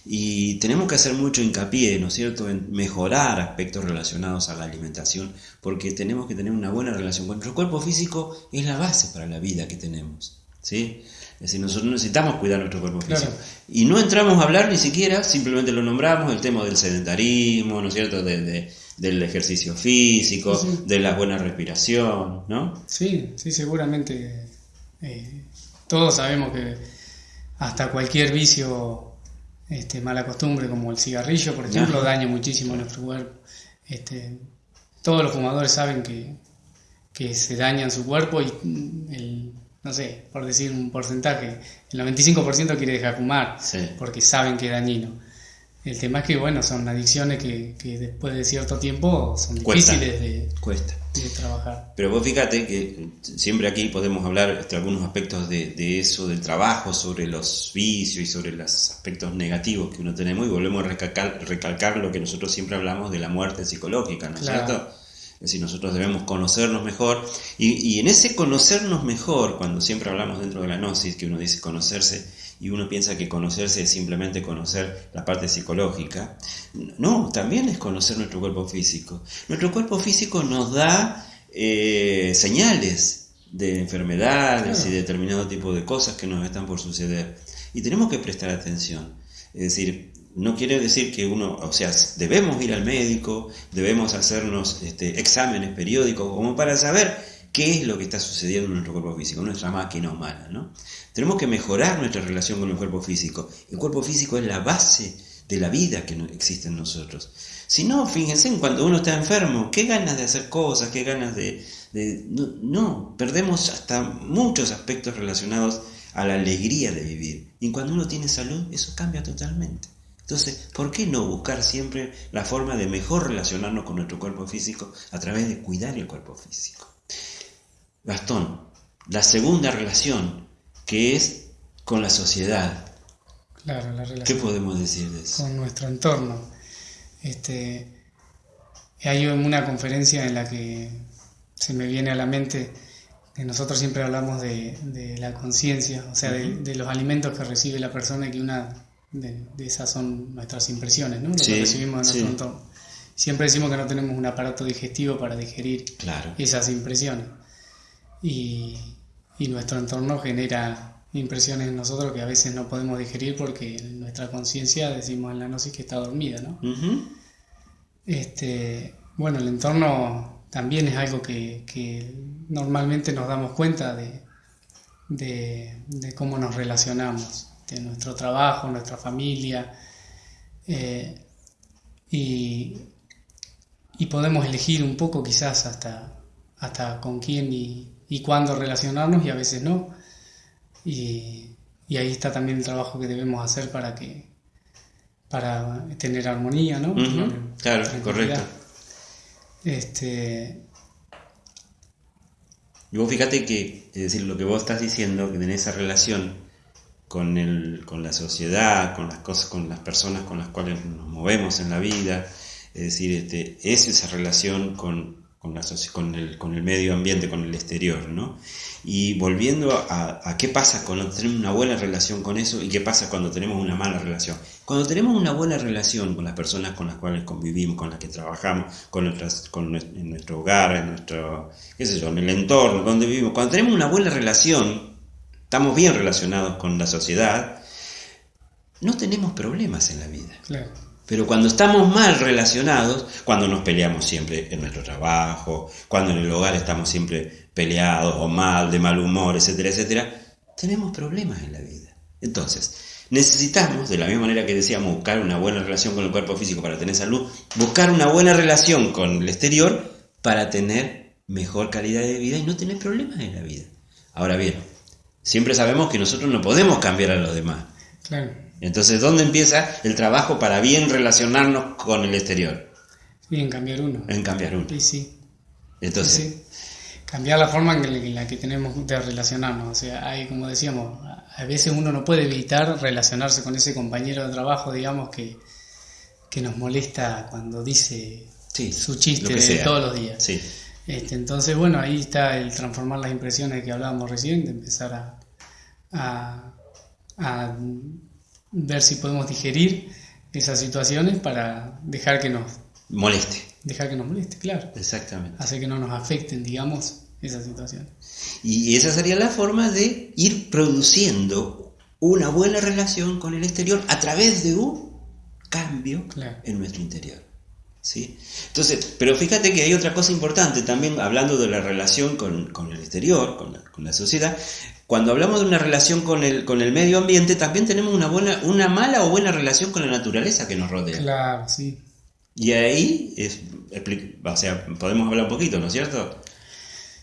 y tenemos que hacer mucho hincapié, ¿no es cierto?, en mejorar aspectos relacionados a la alimentación, porque tenemos que tener una buena relación con nuestro cuerpo físico, es la base para la vida que tenemos, ¿sí? Es decir, nosotros necesitamos cuidar nuestro cuerpo Claro. físico. Y no entramos a hablar ni siquiera, simplemente lo nombramos, el tema del sedentarismo, ¿no es cierto?, de- de- del ejercicio físico, Sí, de la buena respiración, ¿no? Sí, sí, seguramente. eh, todos sabemos que hasta cualquier vicio, este, mala costumbre como el cigarrillo, por ejemplo, Ajá. daña muchísimo nuestro cuerpo. Este, todos los fumadores saben que, que se dañan su cuerpo y el, no sé, por decir un porcentaje, el 95% quiere dejar fumar Sí. porque saben que es dañino. El tema es que, bueno, son adicciones que, que después de cierto tiempo son Cuesta. difíciles de, Cuesta. de trabajar. Pero vos fíjate que siempre aquí podemos hablar de algunos aspectos de, de eso, del trabajo, sobre los vicios y sobre los aspectos negativos que uno tenemos y volvemos a recalcar, recalcar lo que nosotros siempre hablamos de la muerte psicológica, ¿no es Claro. cierto? Es decir, nosotros debemos conocernos mejor y, y en ese conocernos mejor, cuando siempre hablamos dentro de la gnosis, que uno dice conocerse y uno piensa que conocerse es simplemente conocer la parte psicológica, no, también es conocer nuestro cuerpo físico. Nuestro cuerpo físico nos da eh, señales de enfermedades Claro. y determinado tipo de cosas que nos están por suceder. Y tenemos que prestar atención. Es decir, no quiere decir que uno, o sea, debemos ir al médico, debemos hacernos este, exámenes periódicos como para saber qué es lo que está sucediendo en nuestro cuerpo físico, nuestra máquina humana, ¿no? Tenemos que mejorar nuestra relación con el cuerpo físico. El cuerpo físico es la base de la vida que existe en nosotros. Si no, fíjense, en cuando uno está enfermo, qué ganas de hacer cosas, qué ganas de... de- no, no, perdemos hasta muchos aspectos relacionados a la alegría de vivir. Y cuando uno tiene salud, eso cambia totalmente. Entonces, ¿por qué no buscar siempre la forma de mejor relacionarnos con nuestro cuerpo físico a través de cuidar el cuerpo físico? Gastón, la segunda relación, que es con la sociedad. Claro, la ¿Qué relación podemos decir de eso? con nuestro entorno. Este, hay una conferencia en la que se me viene a la mente que nosotros siempre hablamos de, de la conciencia, o sea, de, de los alimentos que recibe la persona y que una de, de esas son nuestras impresiones, ¿no? Lo Sí, que recibimos de nuestro sí. entorno. Siempre decimos que no tenemos un aparato digestivo para digerir Claro. esas impresiones. Y, y nuestro entorno genera impresiones en nosotros que a veces no podemos digerir porque nuestra conciencia, decimos en la gnosis, que está dormida, ¿no? Este, bueno, el entorno también es algo que, que normalmente nos damos cuenta de, de, de cómo nos relacionamos, de nuestro trabajo, nuestra familia, eh, y, y podemos elegir un poco quizás hasta, hasta con quién y, y cuándo relacionarnos y a veces no. Y, y ahí está también el trabajo que debemos hacer para que para tener armonía, ¿no? Claro, correcto. Este, Y vos fíjate que, es decir, lo que vos estás diciendo, que tenés esa relación con, el, con la sociedad, con las cosas, con las personas con las cuales nos movemos en la vida, es decir, este, es esa relación con, con, la con, el, con el medio ambiente, con el exterior, ¿no? Y volviendo a, a qué pasa cuando tenemos una buena relación con eso y qué pasa cuando tenemos una mala relación. Cuando tenemos una buena relación con las personas con las cuales convivimos, con las que trabajamos, con nuestras, con en nuestro hogar, en nuestro, qué sé yo, en el entorno donde vivimos, cuando tenemos una buena relación, estamos bien relacionados con la sociedad, no tenemos problemas en la vida. Claro. Pero cuando estamos mal relacionados, cuando nos peleamos siempre en nuestro trabajo, cuando en el hogar estamos siempre peleados o mal, de mal humor, etcétera, etcétera, tenemos problemas en la vida. Entonces, necesitamos, de la misma manera que decíamos, buscar una buena relación con el cuerpo físico para tener salud, buscar una buena relación con el exterior para tener mejor calidad de vida y no tener problemas en la vida. Ahora bien, siempre sabemos que nosotros no podemos cambiar a los demás. Claro. Entonces, ¿dónde empieza el trabajo para bien relacionarnos con el exterior? Y en cambiar uno. En cambiar uno. Y sí. Entonces, Sí. Cambiar la forma en la- que tenemos de relacionarnos. O sea, hay, como decíamos, a veces uno no puede evitar relacionarse con ese compañero de trabajo, digamos, que, que nos molesta cuando dice sí, su chiste de todos los días. Sí, Este, entonces, bueno, ahí está el transformar las impresiones que hablábamos recién, de empezar a, a, a ver si podemos digerir esas situaciones para dejar que nos, moleste. dejar que nos moleste, claro. Exactamente. Hacer que no nos afecten, digamos, esas situaciones. Y esa sería la forma de ir produciendo una buena relación con el exterior a través de un cambio Claro. en nuestro interior. ¿Sí? Entonces, pero fíjate que hay otra cosa importante también, hablando de la relación con, con el exterior, con la, con la sociedad. Cuando hablamos de una relación con el, con el medio ambiente, también tenemos una, buena, una mala o buena relación con la naturaleza que nos rodea. Claro, sí. Y ahí, es, o sea, podemos hablar un poquito, ¿no es cierto?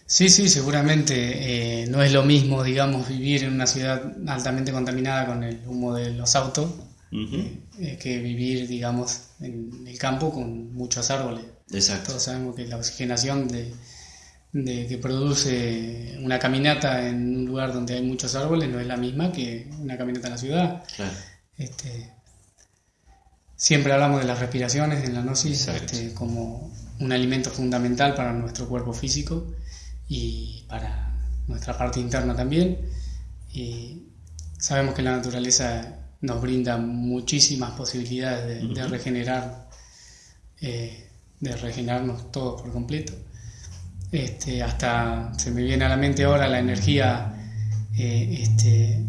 Sí, sí, seguramente eh, no es lo mismo, digamos, vivir en una ciudad altamente contaminada con el humo de los autos Ujú, eh, que vivir, digamos, en el campo con muchos árboles. Exacto. Todos sabemos que la oxigenación de, de que produce una caminata en un lugar donde hay muchos árboles no es la misma que una caminata en la ciudad. Claro. Este, siempre hablamos de las respiraciones en la gnosis este, como un alimento fundamental para nuestro cuerpo físico y para nuestra parte interna también. Y sabemos que la naturaleza nos brinda muchísimas posibilidades de, regenerar, eh, de regenerarnos todos por completo. Este, hasta se me viene a la mente ahora la energía eh, este,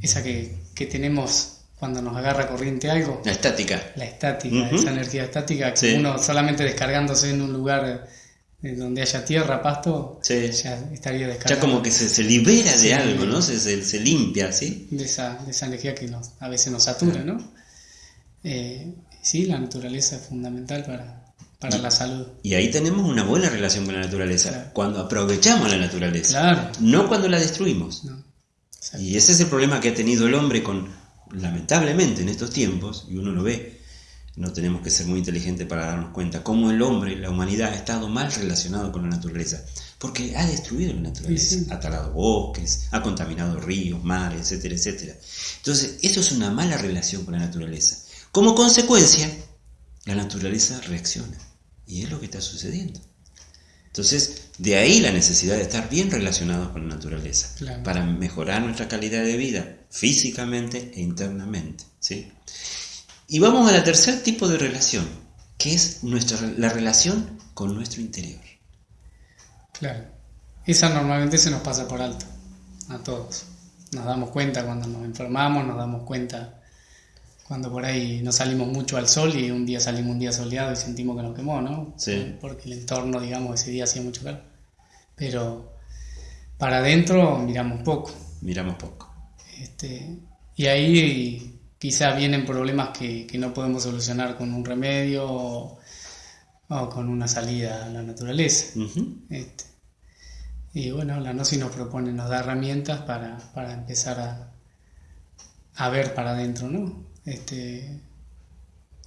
esa que, que tenemos cuando nos agarra corriente algo, La estática. la estática, esa energía estática que Sí. uno solamente descargándose en un lugar donde haya tierra, pasto, Sí. ya estaría Ya descargando como que se, se libera de Sí. algo, ¿no? Se, se, se limpia, ¿sí? de, esa, de esa energía que nos, a veces nos satura, ¿no? Eh, sí, la naturaleza es fundamental para, para la salud. Y ahí tenemos una buena relación con la naturaleza. Claro. Cuando aprovechamos la naturaleza. Claro. No cuando la destruimos. Y ese es el problema que ha tenido el hombre con, lamentablemente en estos tiempos, y uno lo ve, no tenemos que ser muy inteligentes para darnos cuenta, cómo el hombre, la humanidad, ha estado mal relacionado con la naturaleza. Porque ha destruido la naturaleza, Sí, ha talado bosques, ha contaminado ríos, mares, etcétera, etcétera. Entonces, eso es una mala relación con la naturaleza. Como consecuencia, la naturaleza reacciona. Y es lo que está sucediendo. Entonces, de ahí la necesidad de estar bien relacionados con la naturaleza, Claro. para mejorar nuestra calidad de vida, físicamente e internamente. ¿sí? Y vamos al tercer tipo de relación, que es nuestra, la relación con nuestro interior. Claro. Esa normalmente se nos pasa por alto, a todos. Nos damos cuenta cuando nos enfermamos, nos damos cuenta cuando por ahí no salimos mucho al sol y un día salimos un día soleado y sentimos que nos quemó, ¿no? Sí. Porque el entorno, digamos, ese día hacía mucho calor. Pero para adentro miramos poco. Miramos poco. Este, y ahí quizá vienen problemas que, que no podemos solucionar con un remedio o, o con una salida a la naturaleza. Este, y bueno, la Gnosis nos propone, nos da herramientas para, para empezar a, a ver para adentro, ¿no? Este,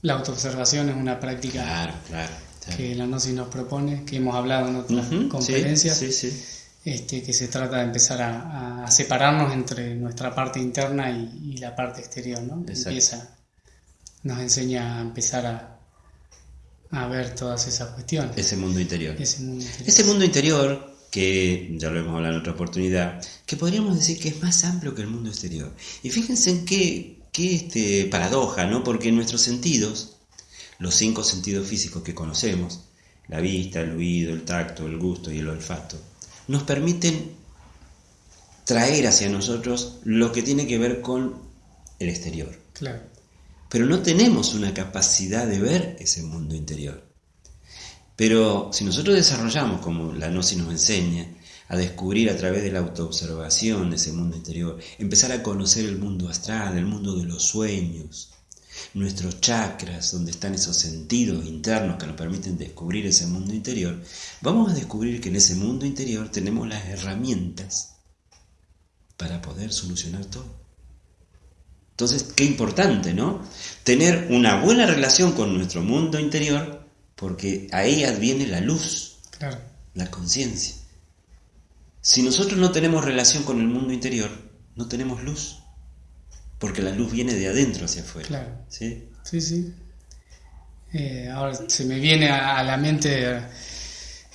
la autoobservación es una práctica Claro, claro. claro. que la Gnosis nos propone, que hemos hablado en otras Ujú, sí, conferencias, Sí, sí, Este, que se trata de empezar a, a separarnos entre nuestra parte interna y, y la parte exterior, ¿no? Empieza, nos enseña a empezar a, a ver todas esas cuestiones. Ese mundo interior. Ese mundo interior. Ese mundo interior, que ya lo hemos hablado en otra oportunidad, que podríamos decir que es más amplio que el mundo exterior. Y fíjense en qué, qué este, paradoja, ¿no? Porque nuestros sentidos, los cinco sentidos físicos que conocemos, la vista, el oído, el tacto, el gusto y el olfato, nos permiten traer hacia nosotros lo que tiene que ver con el exterior. Claro. Pero no tenemos una capacidad de ver ese mundo interior. Pero si nosotros desarrollamos, como la gnosis nos enseña, a descubrir a través de la autoobservación ese mundo interior, empezar a conocer el mundo astral, el mundo de los sueños, nuestros chakras, donde están esos sentidos internos que nos permiten descubrir ese mundo interior, vamos a descubrir que en ese mundo interior tenemos las herramientas para poder solucionar todo. Entonces, qué importante, ¿no? Tener una buena relación con nuestro mundo interior, porque ahí adviene la luz, la conciencia. Si nosotros no tenemos relación con el mundo interior, no tenemos luz, porque la luz viene de adentro hacia afuera. Claro. ¿Sí? Sí, sí. Eh, ahora se me viene a, la mente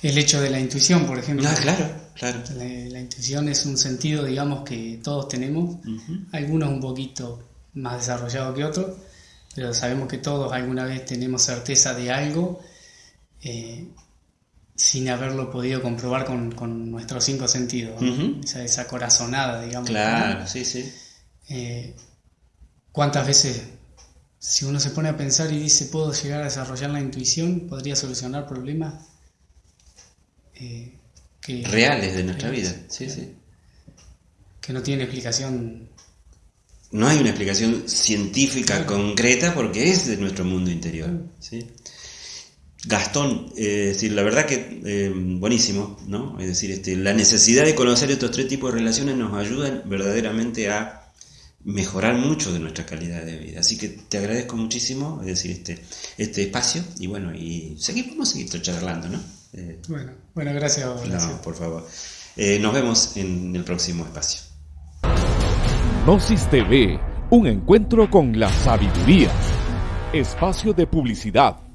el hecho de la intuición, por ejemplo. Ah, claro, claro. La, intuición es un sentido, digamos, que todos tenemos, algunos un poquito más desarrollado que otros, pero sabemos que todos alguna vez tenemos certeza de algo eh, sin haberlo podido comprobar con, nuestros cinco sentidos, esa, corazonada, digamos. Claro, sí, sí. Eh, ¿Cuántas veces, si uno se pone a pensar y dice, puedo llegar a desarrollar la intuición, podría solucionar problemas eh, que, reales de nuestra vida? Sí, sí. Que no tienen explicación no hay una explicación científica concreta porque es de nuestro mundo interior. ¿sí? Gastón, eh, decir, la verdad que eh, buenísimo, ¿no? Es decir, este, la necesidad de conocer estos tres tipos de relaciones nos ayudan verdaderamente a mejorar mucho de nuestra calidad de vida. Así que te agradezco muchísimo, es decir, este, este espacio y bueno, y seguimos, seguir charlando, ¿no? Eh, bueno, bueno, gracias. No, por favor. nos vemos en el próximo espacio. Gnosis TV, un encuentro con la sabiduría. Espacio de publicidad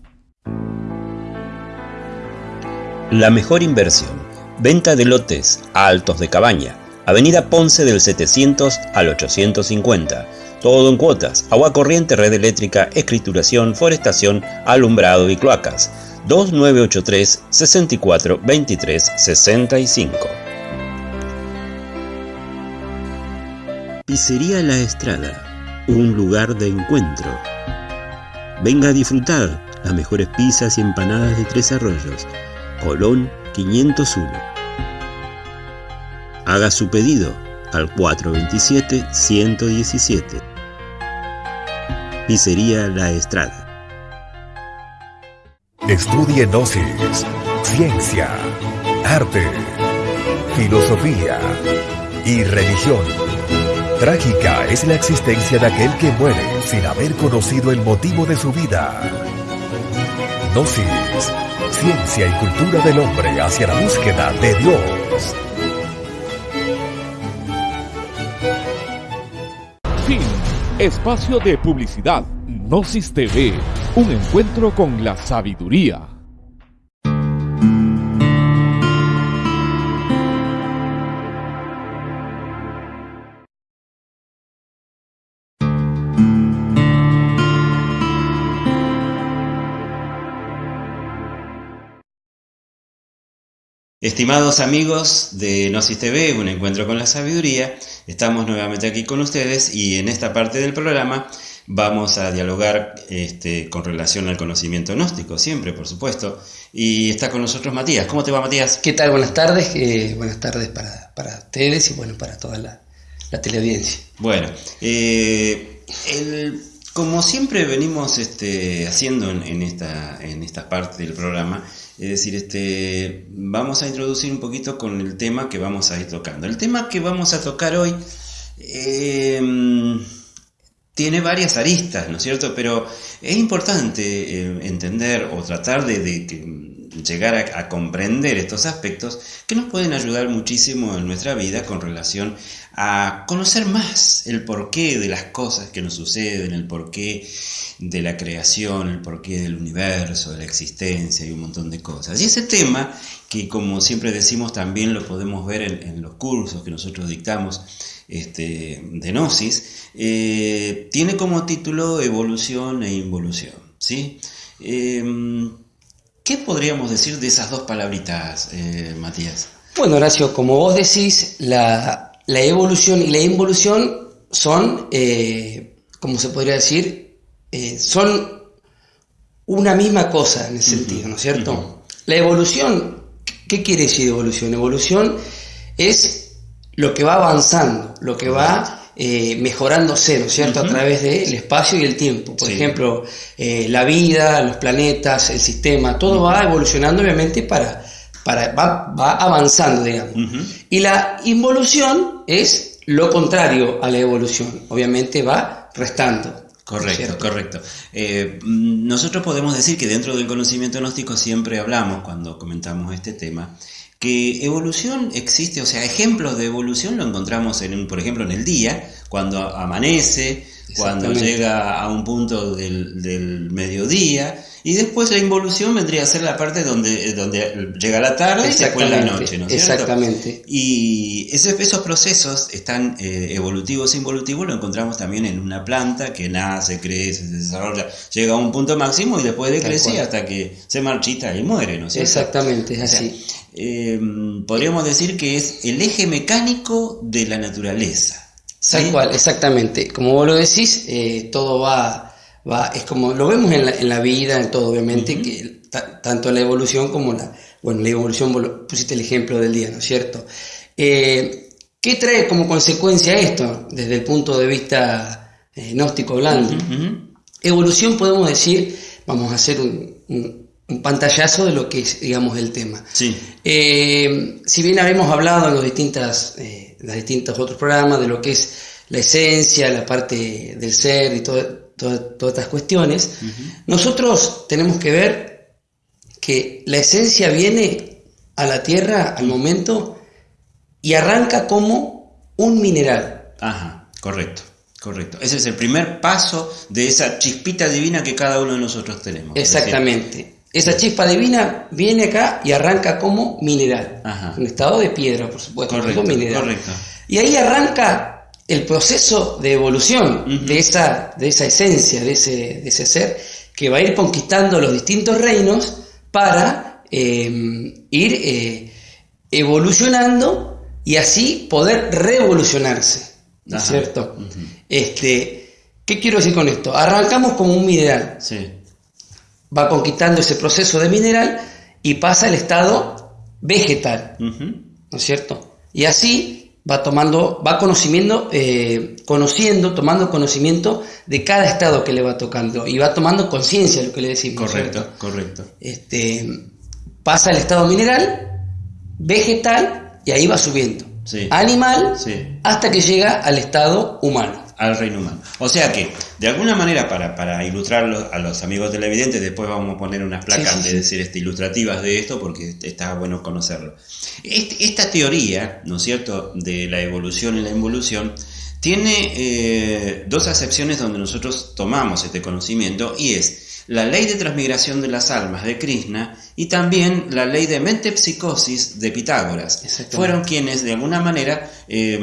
La mejor inversión. Venta de lotes a altos de cabaña. Avenida Ponce del 700 al 850. Todo en cuotas. Agua corriente, red eléctrica, escrituración, forestación, alumbrado y cloacas. 2983 64 23 65. Pizzería La Estrada. Un lugar de encuentro. Venga a disfrutar las mejores pizzas y empanadas de Tres Arroyos Colón 501. Haga su pedido al 427-117. Pizzería La Estrada. Estudie Gnosis, ciencia, arte, filosofía y religión. Trágica es la existencia de aquel que muere sin haber conocido el motivo de su vida. Gnosis ciencia y cultura del hombre hacia la búsqueda de Dios. Espacio de publicidad. Gnosis TV. Un encuentro con la sabiduría. Estimados amigos de Gnosis TV, un encuentro con la sabiduría, estamos nuevamente aquí con ustedes y en esta parte del programa vamos a dialogar este, con relación al conocimiento gnóstico, siempre por supuesto. Y está con nosotros Matías. ¿Cómo te va Matías? ¿Qué tal? Buenas tardes. Eh, buenas tardes para, ustedes y bueno, para toda la, teleaudiencia. Bueno, eh, como siempre venimos este, haciendo en, esta, en esta parte del programa, es decir, este, vamos a introducir un poquito con el tema que vamos a ir tocando. El tema que vamos a tocar hoy em, tiene varias aristas, ¿no es cierto? Pero es importante eh, entender o tratar de, llegar a, comprender estos aspectos que nos pueden ayudar muchísimo en nuestra vida con relación a conocer más el porqué de las cosas que nos suceden, el porqué de la creación, el porqué del universo, de la existencia y un montón de cosas. Y ese tema, que como siempre decimos también lo podemos ver en, los cursos que nosotros dictamos este, de Gnosis, eh, tiene como título Evolución e Involución. ¿sí? Em, ¿Qué podríamos decir de esas dos palabritas, eh, Matías? Bueno, Horacio, como vos decís, la, evolución y la involución son... Eh, como se podría decir, eh, son una misma cosa en ese sentido, ¿no es cierto? La evolución, ¿qué quiere decir evolución? Evolución es lo que va avanzando, lo que va eh, mejorándose, ¿no es cierto?, a través del espacio y el tiempo. Por ejemplo, eh, la vida, los planetas, el sistema, todo va evolucionando obviamente para, para va, va avanzando, digamos. Y la involución es lo contrario a la evolución, obviamente va restando. Correcto, correcto. Eh, nosotros podemos decir que dentro del conocimiento gnóstico siempre hablamos, cuando comentamos este tema, que evolución existe, o sea, ejemplos de evolución lo encontramos, en, por ejemplo, en el día, cuando amanece, cuando llega a un punto del, mediodía, y después la involución vendría a ser la parte donde, donde llega la tarde y después la noche, ¿no es Exactamente. Y esos, esos procesos están eh, evolutivos e involutivos, lo encontramos también en una planta que nace, crece, se desarrolla, llega a un punto máximo y después de crecer hasta que se marchita y muere, ¿no es cierto? Exactamente, es así. Em, podríamos decir que es el eje mecánico de la naturaleza. Tal cual, exactamente. Como vos lo decís, eh, todo va, va, es como lo vemos en la, en la vida, en todo, obviamente, que tanto la evolución como la, bueno, la evolución, pusiste el ejemplo del día, ¿no es cierto? Eh, ¿Qué trae como consecuencia esto desde el punto de vista eh, gnóstico hablando? Evolución podemos decir, vamos a hacer un un pantallazo de lo que es, digamos, el tema. Sí. Eh, si bien habíamos hablado en los, distintas, eh, los distintos otros programas de lo que es la esencia, la parte del ser y todas estas cuestiones, nosotros tenemos que ver que la esencia viene a la Tierra al momento y arranca como un mineral. Ajá, correcto. Correcto. Ese es el primer paso de esa chispita divina que cada uno de nosotros tenemos. Exactamente. Esa chispa divina viene acá y arranca como mineral. Un estado de piedra, por supuesto. Correcto, mineral. Y ahí arranca el proceso de evolución de, esa, de esa esencia, de ese, de ese ser, que va a ir conquistando los distintos reinos para em, ir eh, evolucionando y así poder revolucionarse. ¿No es cierto? este, ¿Qué quiero decir con esto? Arrancamos como un mineral. Sí va conquistando ese proceso de mineral y pasa al estado vegetal, ¿no es cierto? Y así va tomando, va conocimiento, eh, conociendo, tomando conocimiento de cada estado que le va tocando y va tomando conciencia de lo que le decimos. Correcto, correcto. Este, pasa al estado mineral, vegetal y ahí va subiendo. Animal hasta que llega al estado humano al reino humano. O sea que, de alguna manera, para, para ilustrarlo a los amigos televidentes, después vamos a poner unas placas, de decir, este, ilustrativas de esto, porque está bueno conocerlo. esta teoría, ¿no es cierto?, de la evolución y la involución, tiene eh, dos acepciones donde nosotros tomamos este conocimiento, y es la ley de transmigración de las almas de Krishna y también la ley de mente-psicosis de Pitágoras. Fueron quienes, de alguna manera, eh,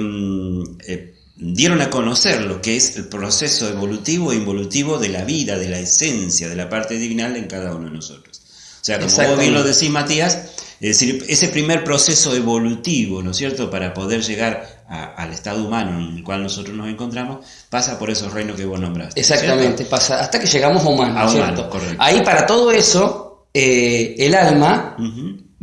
eh, dieron a conocer lo que es el proceso evolutivo e involutivo de la vida, de la esencia, de la parte divinal en cada uno de nosotros. O sea, como vos bien lo decís, Matías, es decir, ese primer proceso evolutivo, ¿no es cierto?, para poder llegar al estado humano en el cual nosotros nos encontramos, pasa por esos reinos que vos nombraste. Exactamente, pasa hasta que llegamos a humano, ¿cierto? Ahí para todo eso, eh, el alma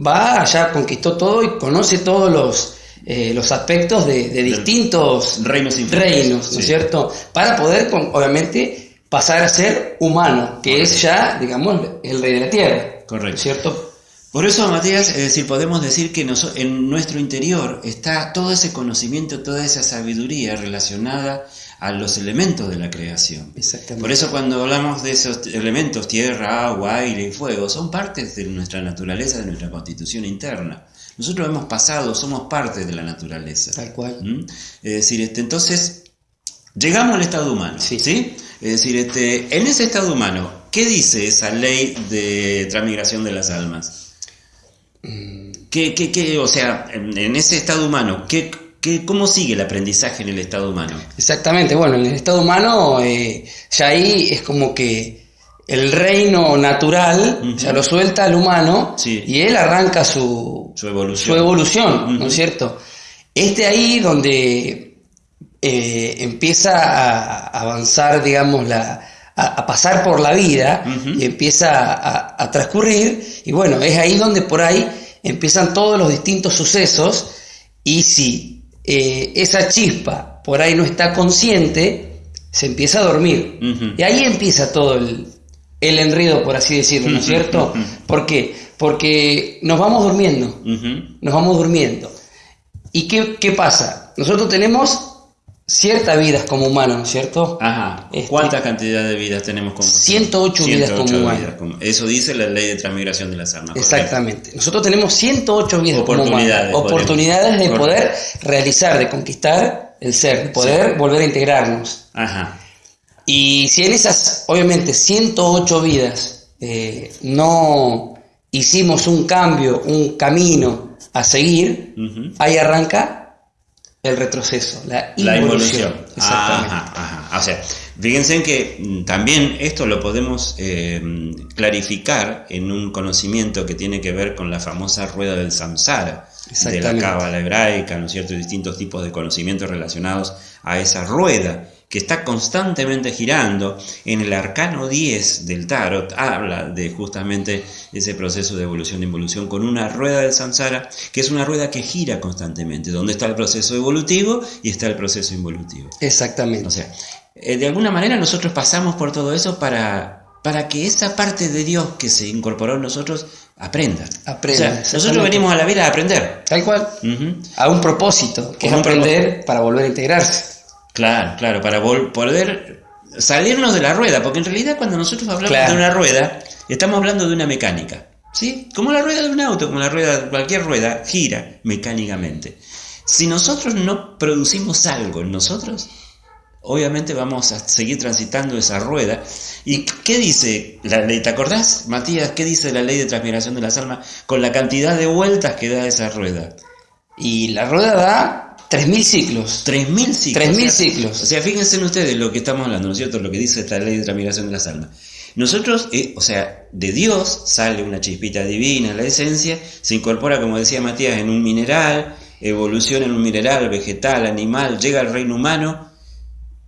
va allá, conquistó todo y conoce todos los eh, los aspectos de, distintos reinos, reinos ¿no es cierto? Para poder, obviamente, pasar a ser humano, que es ya, digamos, el rey de la tierra. Correcto. ¿Cierto? Por eso, Matías, es decir, podemos decir que en nuestro interior está todo ese conocimiento, toda esa sabiduría relacionada a los elementos de la creación. Exactamente. Por eso cuando hablamos de esos elementos, tierra, agua, aire y fuego, son partes de nuestra naturaleza, de nuestra constitución interna. Nosotros hemos pasado, somos parte de la naturaleza. Tal cual. ¿Mm? Es decir, este, entonces, llegamos al estado humano. Sí. ¿sí? Es decir, este, en ese estado humano, ¿qué dice esa ley de transmigración de las almas? Mm. ¿Qué, qué, qué, o sea, en, ese estado humano, ¿qué, qué, ¿cómo sigue el aprendizaje en el estado humano? Exactamente, bueno, en el estado humano eh, ya ahí es como que el reino natural, ya lo suelta al humano y él arranca su, su evolución, su evolución ¿no es cierto? Este ahí donde eh, empieza a avanzar, digamos, la, a, pasar por la vida y empieza a, transcurrir. Y bueno, es ahí donde por ahí empiezan todos los distintos sucesos. Y si eh, esa chispa por ahí no está consciente, se empieza a dormir. Y ahí empieza todo el, el enredo, por así decirlo, ¿no es cierto? ¿Por qué? Porque nos vamos durmiendo, nos vamos durmiendo. ¿Y qué, qué pasa? Nosotros tenemos ciertas vidas como humanos, ¿no es cierto? Ajá. Este, ¿Cuántas cantidades de vidas tenemos como 108, vidas como humanos. Eso dice la ley de transmigración de las armas. Exactamente. Nosotros tenemos 108 vidas oportunidades, como humanos. Oportunidades de poder realizar, de conquistar el ser, de poder volver a integrarnos. Ajá. Y si en esas, obviamente, 108 vidas eh, no hicimos un cambio, un camino a seguir, ahí arranca el retroceso, la involución. Exactamente. O sea, fíjense que mm, también esto lo podemos eh, clarificar en un conocimiento que tiene que ver con la famosa rueda del samsara, de la cábala hebraica, ¿no es cierto? distintos tipos de conocimientos relacionados a esa rueda que está constantemente girando. En el arcano 10 del tarot habla de justamente ese proceso de evolución e involución con una rueda del samsara, que es una rueda que gira constantemente, donde está el proceso evolutivo y está el proceso involutivo. Exactamente. O sea, eh, de alguna manera nosotros pasamos por todo eso para, para que esa parte de Dios que se incorporó en nosotros aprenda. Aprenda. nosotros venimos a la vida a aprender. Tal cual. A un propósito, que es aprender para volver a integrarse. Claro, claro, para poder salirnos de la rueda, porque en realidad cuando nosotros hablamos de una rueda, estamos hablando de una mecánica, ¿sí? Como la rueda de un auto, como la rueda, cualquier rueda, gira mecánicamente. Si nosotros no producimos algo en nosotros, obviamente vamos a seguir transitando esa rueda. ¿Y qué dice la ley? ¿Te acordás, Matías? ¿Qué dice la ley de transmigración de las almas con la cantidad de vueltas que da esa rueda? Y la rueda da 3.000 ciclos. 3.000 ciclos. 3.000 ciclos. O sea, fíjense en ustedes lo que estamos hablando, ¿no es cierto? Lo que dice esta ley de transmigración de las almas. Nosotros, eh, o sea, de Dios sale una chispita divina, la esencia, se incorpora, como decía Matías, en un mineral, evoluciona en un mineral, vegetal, animal, llega al reino humano,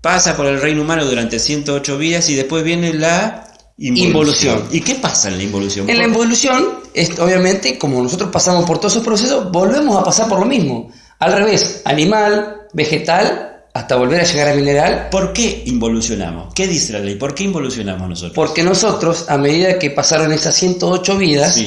pasa por el reino humano durante 108 vidas y después viene la involución. ¿Y qué pasa en la involución? En la involución, es, obviamente, como nosotros pasamos por todos esos procesos, volvemos a pasar por lo mismo. Al revés, animal, vegetal, hasta volver a llegar a mineral. ¿Por qué involucionamos? ¿Qué dice la ley? ¿Por qué involucionamos nosotros? Porque nosotros, a medida que pasaron esas 108 vidas,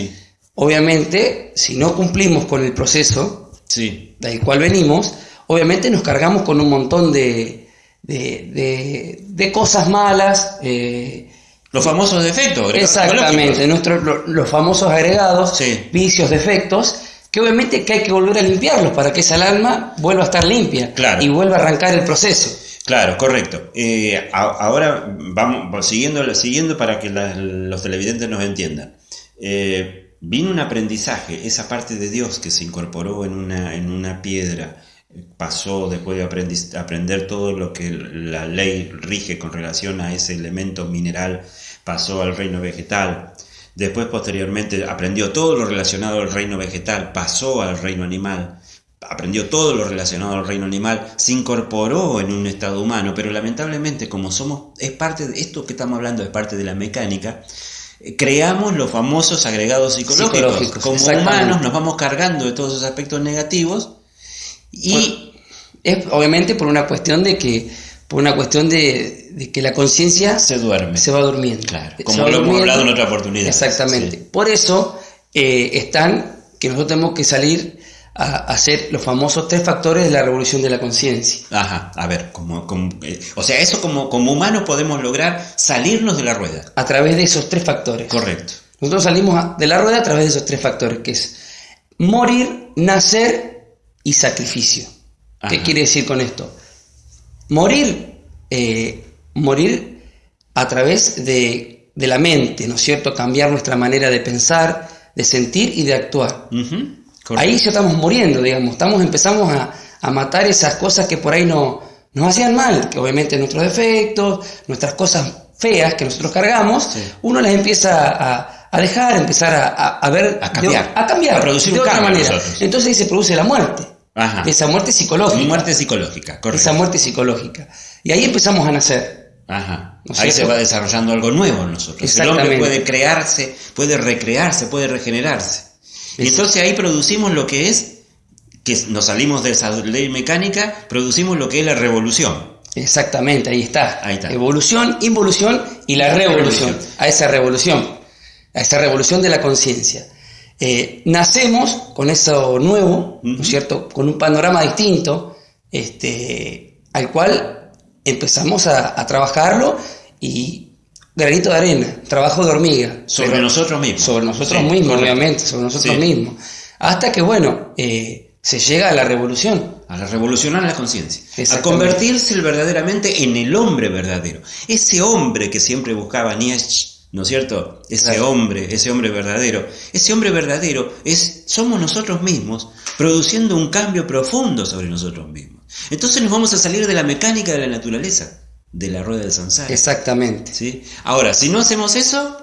obviamente, si no cumplimos con el proceso sí. del cual venimos, obviamente nos cargamos con un montón de, de, cosas malas. Eh, los famosos defectos. Exactamente, nuestros, los, famosos agregados, vicios, defectos, que obviamente que hay que volver a limpiarlos para que esa alma vuelva a estar limpia y vuelva a arrancar el proceso. Claro, correcto. Eh, ahora vamos siguiendo, siguiendo para que los televidentes nos entiendan. Eh, vino un aprendizaje, esa parte de Dios que se incorporó en una, en una piedra, pasó después de aprender todo lo que la ley rige con relación a ese elemento mineral, pasó al reino vegetal, Después, posteriormente, aprendió todo lo relacionado al reino vegetal, pasó al reino animal, aprendió todo lo relacionado al reino animal, se incorporó en un estado humano, pero lamentablemente, como somos, es parte de esto que estamos hablando, es parte de la mecánica, eh, creamos los famosos agregados psicológicos. como humanos nos vamos cargando de todos esos aspectos negativos y... es obviamente por una cuestión de que por una cuestión de, que la conciencia se duerme. Se va durmiendo. Claro, como lo hemos hablado en otra oportunidad. Exactamente. Por eso eh, están que nosotros tenemos que salir a hacer los famosos tres factores de la revolución de la conciencia. Ajá, a ver, como, eh, o sea, eso como, como humanos podemos lograr salirnos de la rueda. A través de esos tres factores. Correcto. Nosotros salimos de la rueda a través de esos tres factores, que es morir, nacer y sacrificio. ¿Qué quiere decir con esto? Morir, eh, morir a través de, la mente, ¿no es cierto? Cambiar nuestra manera de pensar, de sentir y de actuar. Ahí ya estamos muriendo, digamos, estamos, empezamos a, matar esas cosas que por ahí no, nos hacían mal, que obviamente nuestros defectos, nuestras cosas feas que nosotros cargamos, uno las empieza a, dejar, empezar a, ver, a cambiar, a cambiar, a producir de otra manera. Entonces ahí se produce la muerte. Ajá. esa muerte psicológica. Muerte psicológica, correcto. Esa muerte psicológica. Y ahí empezamos a nacer. Ajá. ¿No es Ahí se va desarrollando algo nuevo en nosotros. El hombre puede crearse, puede recrearse, puede regenerarse. Y entonces ahí producimos lo que es, que nos salimos de esa ley mecánica, producimos lo que es la revolución. Exactamente, ahí está. Ahí está. Evolución, involución y la La revolución. revolución. A esa revolución. A esa revolución de la conciencia. Eh, nacemos con eso nuevo, ¿no es cierto? Con un panorama distinto, este, al cual empezamos a, a trabajarlo y granito de arena, trabajo de hormiga. Sobre nosotros mismos. Sobre nosotros Sí, mismos, correcto. obviamente, sobre nosotros Sí. mismos. Hasta que, bueno, eh, se llega a la revolución. A la revolucionar la conciencia. A convertirse verdaderamente en el hombre verdadero. Ese hombre que siempre buscaba Nietzsche, ¿no es cierto? Ese Claro. hombre, ese hombre verdadero. Ese hombre verdadero es, somos nosotros mismos, produciendo un cambio profundo sobre nosotros mismos. Entonces nos vamos a salir de la mecánica de la naturaleza, de la rueda del samsara. Exactamente. ¿sí? Ahora, si no hacemos eso,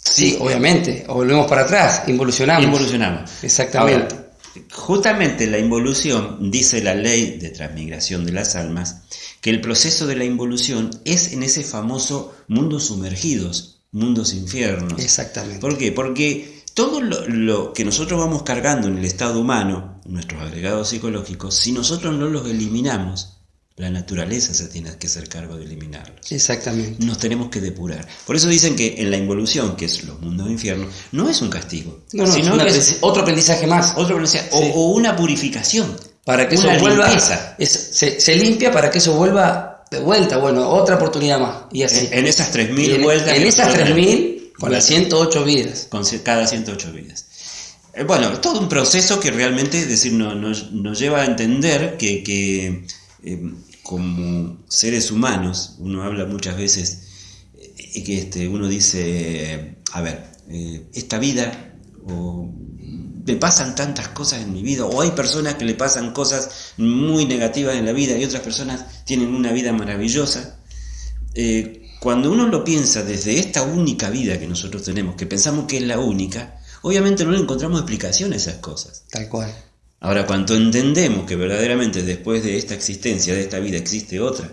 Sí, obviamente. O volvemos para atrás, involucionamos. involucionamos. Exactamente. Ahora, justamente la involución, dice la ley de transmigración de las almas, que el proceso de la involución es en ese famoso mundos sumergidos, mundos infiernos. Exactamente. ¿Por qué? Porque todo lo, lo que nosotros vamos cargando en el estado humano, nuestros agregados psicológicos, si nosotros no los eliminamos, la naturaleza se tiene que hacer cargo de eliminarlos Exactamente. nos tenemos que depurar. Por eso dicen que en la involución, que es los mundos de infierno, no es un castigo, No, no, sino es que es otro aprendizaje más. otro aprendizaje, o, Sí. o una purificación. Para que eso vuelva. es- se, se limpia para que eso vuelva de vuelta. Bueno, otra oportunidad más. Y así. En, en esas 3.000 Y en, vueltas. en esas nosotros 3.000, con las 108 vidas. con cada 108 vidas. Eh, Bueno, es todo un proceso que realmente es decir, no- nos, lleva a entender que, que, eh, como seres humanos, uno habla muchas veces eh, que este, uno dice, a ver, eh, esta vida, o me pasan tantas cosas en mi vida, o hay personas que le pasan cosas muy negativas en la vida y otras personas tienen una vida maravillosa. Eh, cuando uno lo piensa desde esta única vida que nosotros tenemos, que pensamos que es la única, obviamente no le encontramos explicación a esas cosas. Tal cual. Ahora, cuando entendemos que verdaderamente después de esta existencia, de esta vida, existe otra,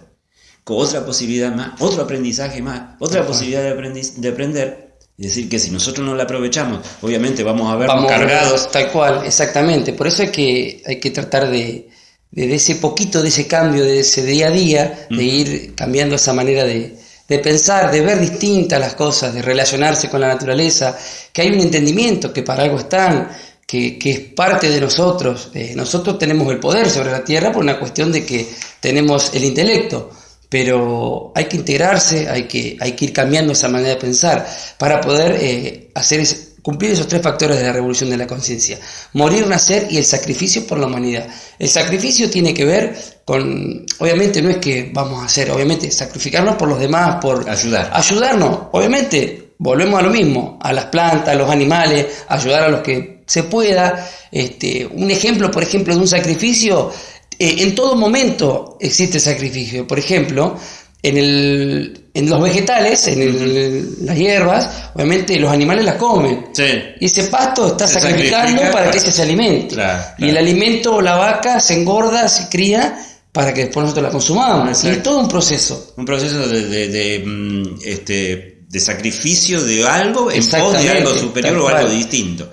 con otra posibilidad más, otro aprendizaje más, otra posibilidad de, aprendiz- de aprender, es decir, que si nosotros no la aprovechamos, obviamente vamos a vernos Vamos cargados. Tal cual, exactamente. Por eso hay que, hay que tratar de, de, de ese poquito, de ese cambio, de ese día a día, de ir cambiando esa manera de, de pensar, de ver distintas las cosas, de relacionarse con la naturaleza, que hay un entendimiento, que para algo están, que, que es parte de nosotros. Eh, nosotros tenemos el poder sobre la tierra por una cuestión de que tenemos el intelecto, pero hay que integrarse, hay que, hay que ir cambiando esa manera de pensar para poder eh, hacer cumplir esos tres factores de la revolución de la conciencia. Morir, nacer y el sacrificio por la humanidad. El sacrificio tiene que ver con, obviamente no es que vamos a hacer, obviamente sacrificarnos por los demás, por Ayudar. ayudarnos, obviamente volvemos a lo mismo, a las plantas, a los animales, ayudar a los que se pueda. Este, un ejemplo, por ejemplo, de un sacrificio, eh, en todo momento existe sacrificio. Por ejemplo, en, el, en los vegetales, en el- las hierbas, obviamente los animales las comen. Sí. Y ese pasto está Se sacrificando sacrifica para que ese se alimente. Claro, Y el alimento, la vaca, se engorda, se cría para que después nosotros la consumamos. Y es todo un proceso. Un proceso de, de- de, mm, este, de sacrificio de algo en pos de algo superior o algo distinto.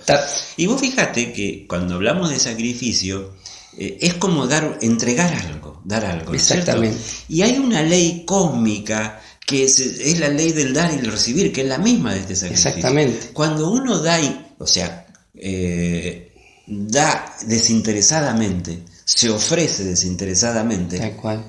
Y vos fíjate que cuando hablamos de sacrificio, eh, es como dar, entregar algo, dar algo. Exactamente. Y hay una ley cósmica que es, es la ley del dar y el recibir, que es la misma de este sacrificio. Exactamente. Cuando uno da, y- o sea, eh, da desinteresadamente, se ofrece desinteresadamente, Tal cual.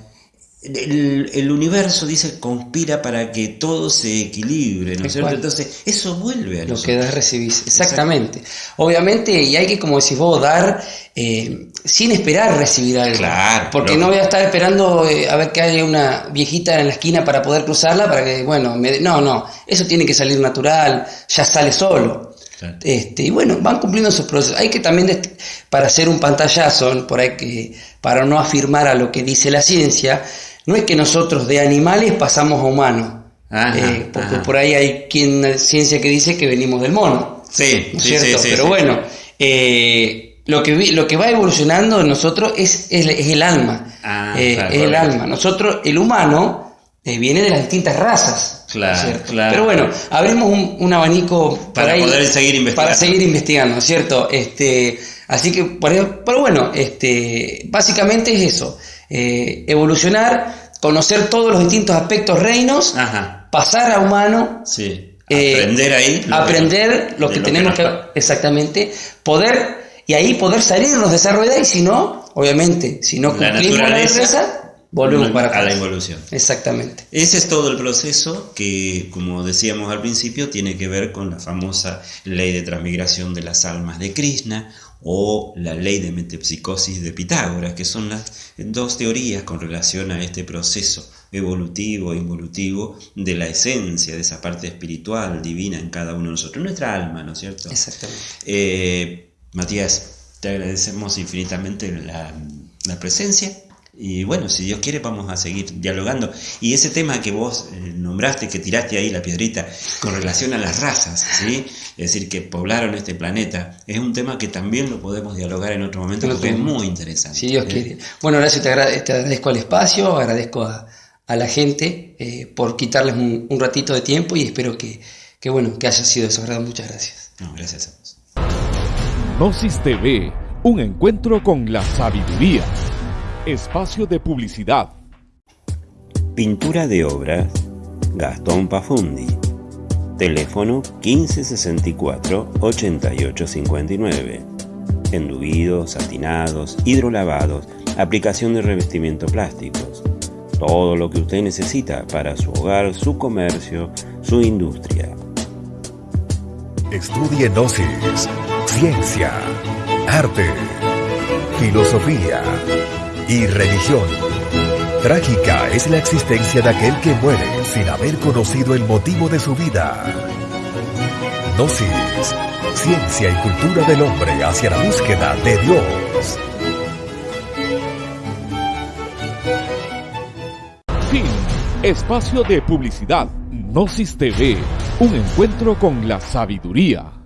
El, el universo dice conspira para que todo se equilibre, ¿no Tal es cierto? cual. Entonces, eso vuelve a Lo nosotros. que das recibís. Exactamente. Obviamente, y hay que, como decís vos, dar eh, sin esperar recibir algo. Claro, Porque lógico. no voy a estar esperando eh, a ver que haya una viejita en la esquina para poder cruzarla, para que, bueno, me- no, no. Eso tiene que salir natural, ya sale solo. Claro. Este, y bueno, van cumpliendo sus procesos. Hay que también, para hacer un pantallazo, por ahí que, para no afirmar a lo que dice la ciencia, no es que nosotros de animales pasamos a humanos. Ajá, Eh, porque ajá. por ahí hay quien ciencia que dice que venimos del mono. Sí, ¿no es sí, cierto? sí, Pero bueno, eh, lo que, lo que va evolucionando en nosotros es, es, el alma. Ah, eh, claro, es el alma. Nosotros, el humano, eh, viene de las distintas razas. Claro, claro. Pero bueno, abrimos un, un abanico Para poder seguir investigando. Para seguir investigando, ¿cierto? Este, así que, por pero bueno, este, básicamente es eso. Eh, evolucionar, conocer todos los distintos aspectos reinos, Ajá, pasar a humano, sí. eh, Aprender ahí. lo aprender lo que lo tenemos nos que, pa- exactamente, poder y ahí poder salirnos de esa rueda y si no, obviamente, si no La cumplimos la naturaleza, volvemos para a la atrás. involución. Exactamente. Ese es todo el proceso que, como decíamos al principio, tiene que ver con la famosa ley de transmigración de las almas de Krishna o la ley de metempsicosis de Pitágoras, que son las dos teorías con relación a este proceso evolutivo e involutivo de la esencia, de esa parte espiritual, divina en cada uno de nosotros, nuestra alma, ¿no es cierto? Exactamente. Eh, Matías, te agradecemos infinitamente la, la presencia. Y bueno, si Dios quiere, vamos a seguir dialogando. Y ese tema que vos eh, nombraste, que tiraste ahí la piedrita, con relación a las razas, ¿sí? Es decir, que poblaron este planeta, es un tema que también lo podemos dialogar en otro momento porque es muy interesante. Si Dios ¿eh? quiere. Bueno, Horacio, te, agra- te agradezco al espacio, agradezco a, a la gente eh, por quitarles un, un ratito de tiempo y espero que, que, bueno, que haya sido de su agrado. Muchas gracias. No, gracias a vos. Gnosis TV, un encuentro con la sabiduría. Espacio de publicidad. Pintura de obras Gastón Pafundi. Teléfono 1564-8859. Enduidos, satinados, hidrolavados, aplicación de revestimiento plásticos. Todo lo que usted necesita para su hogar, su comercio, su industria. Estudie Gnosis, ciencia, arte, filosofía y religión. Trágica es la existencia de aquel que muere sin haber conocido el motivo de su vida. Gnosis, ciencia y cultura del hombre hacia la búsqueda de Dios. Fin. Espacio de publicidad. Gnosis TV, un encuentro con la sabiduría.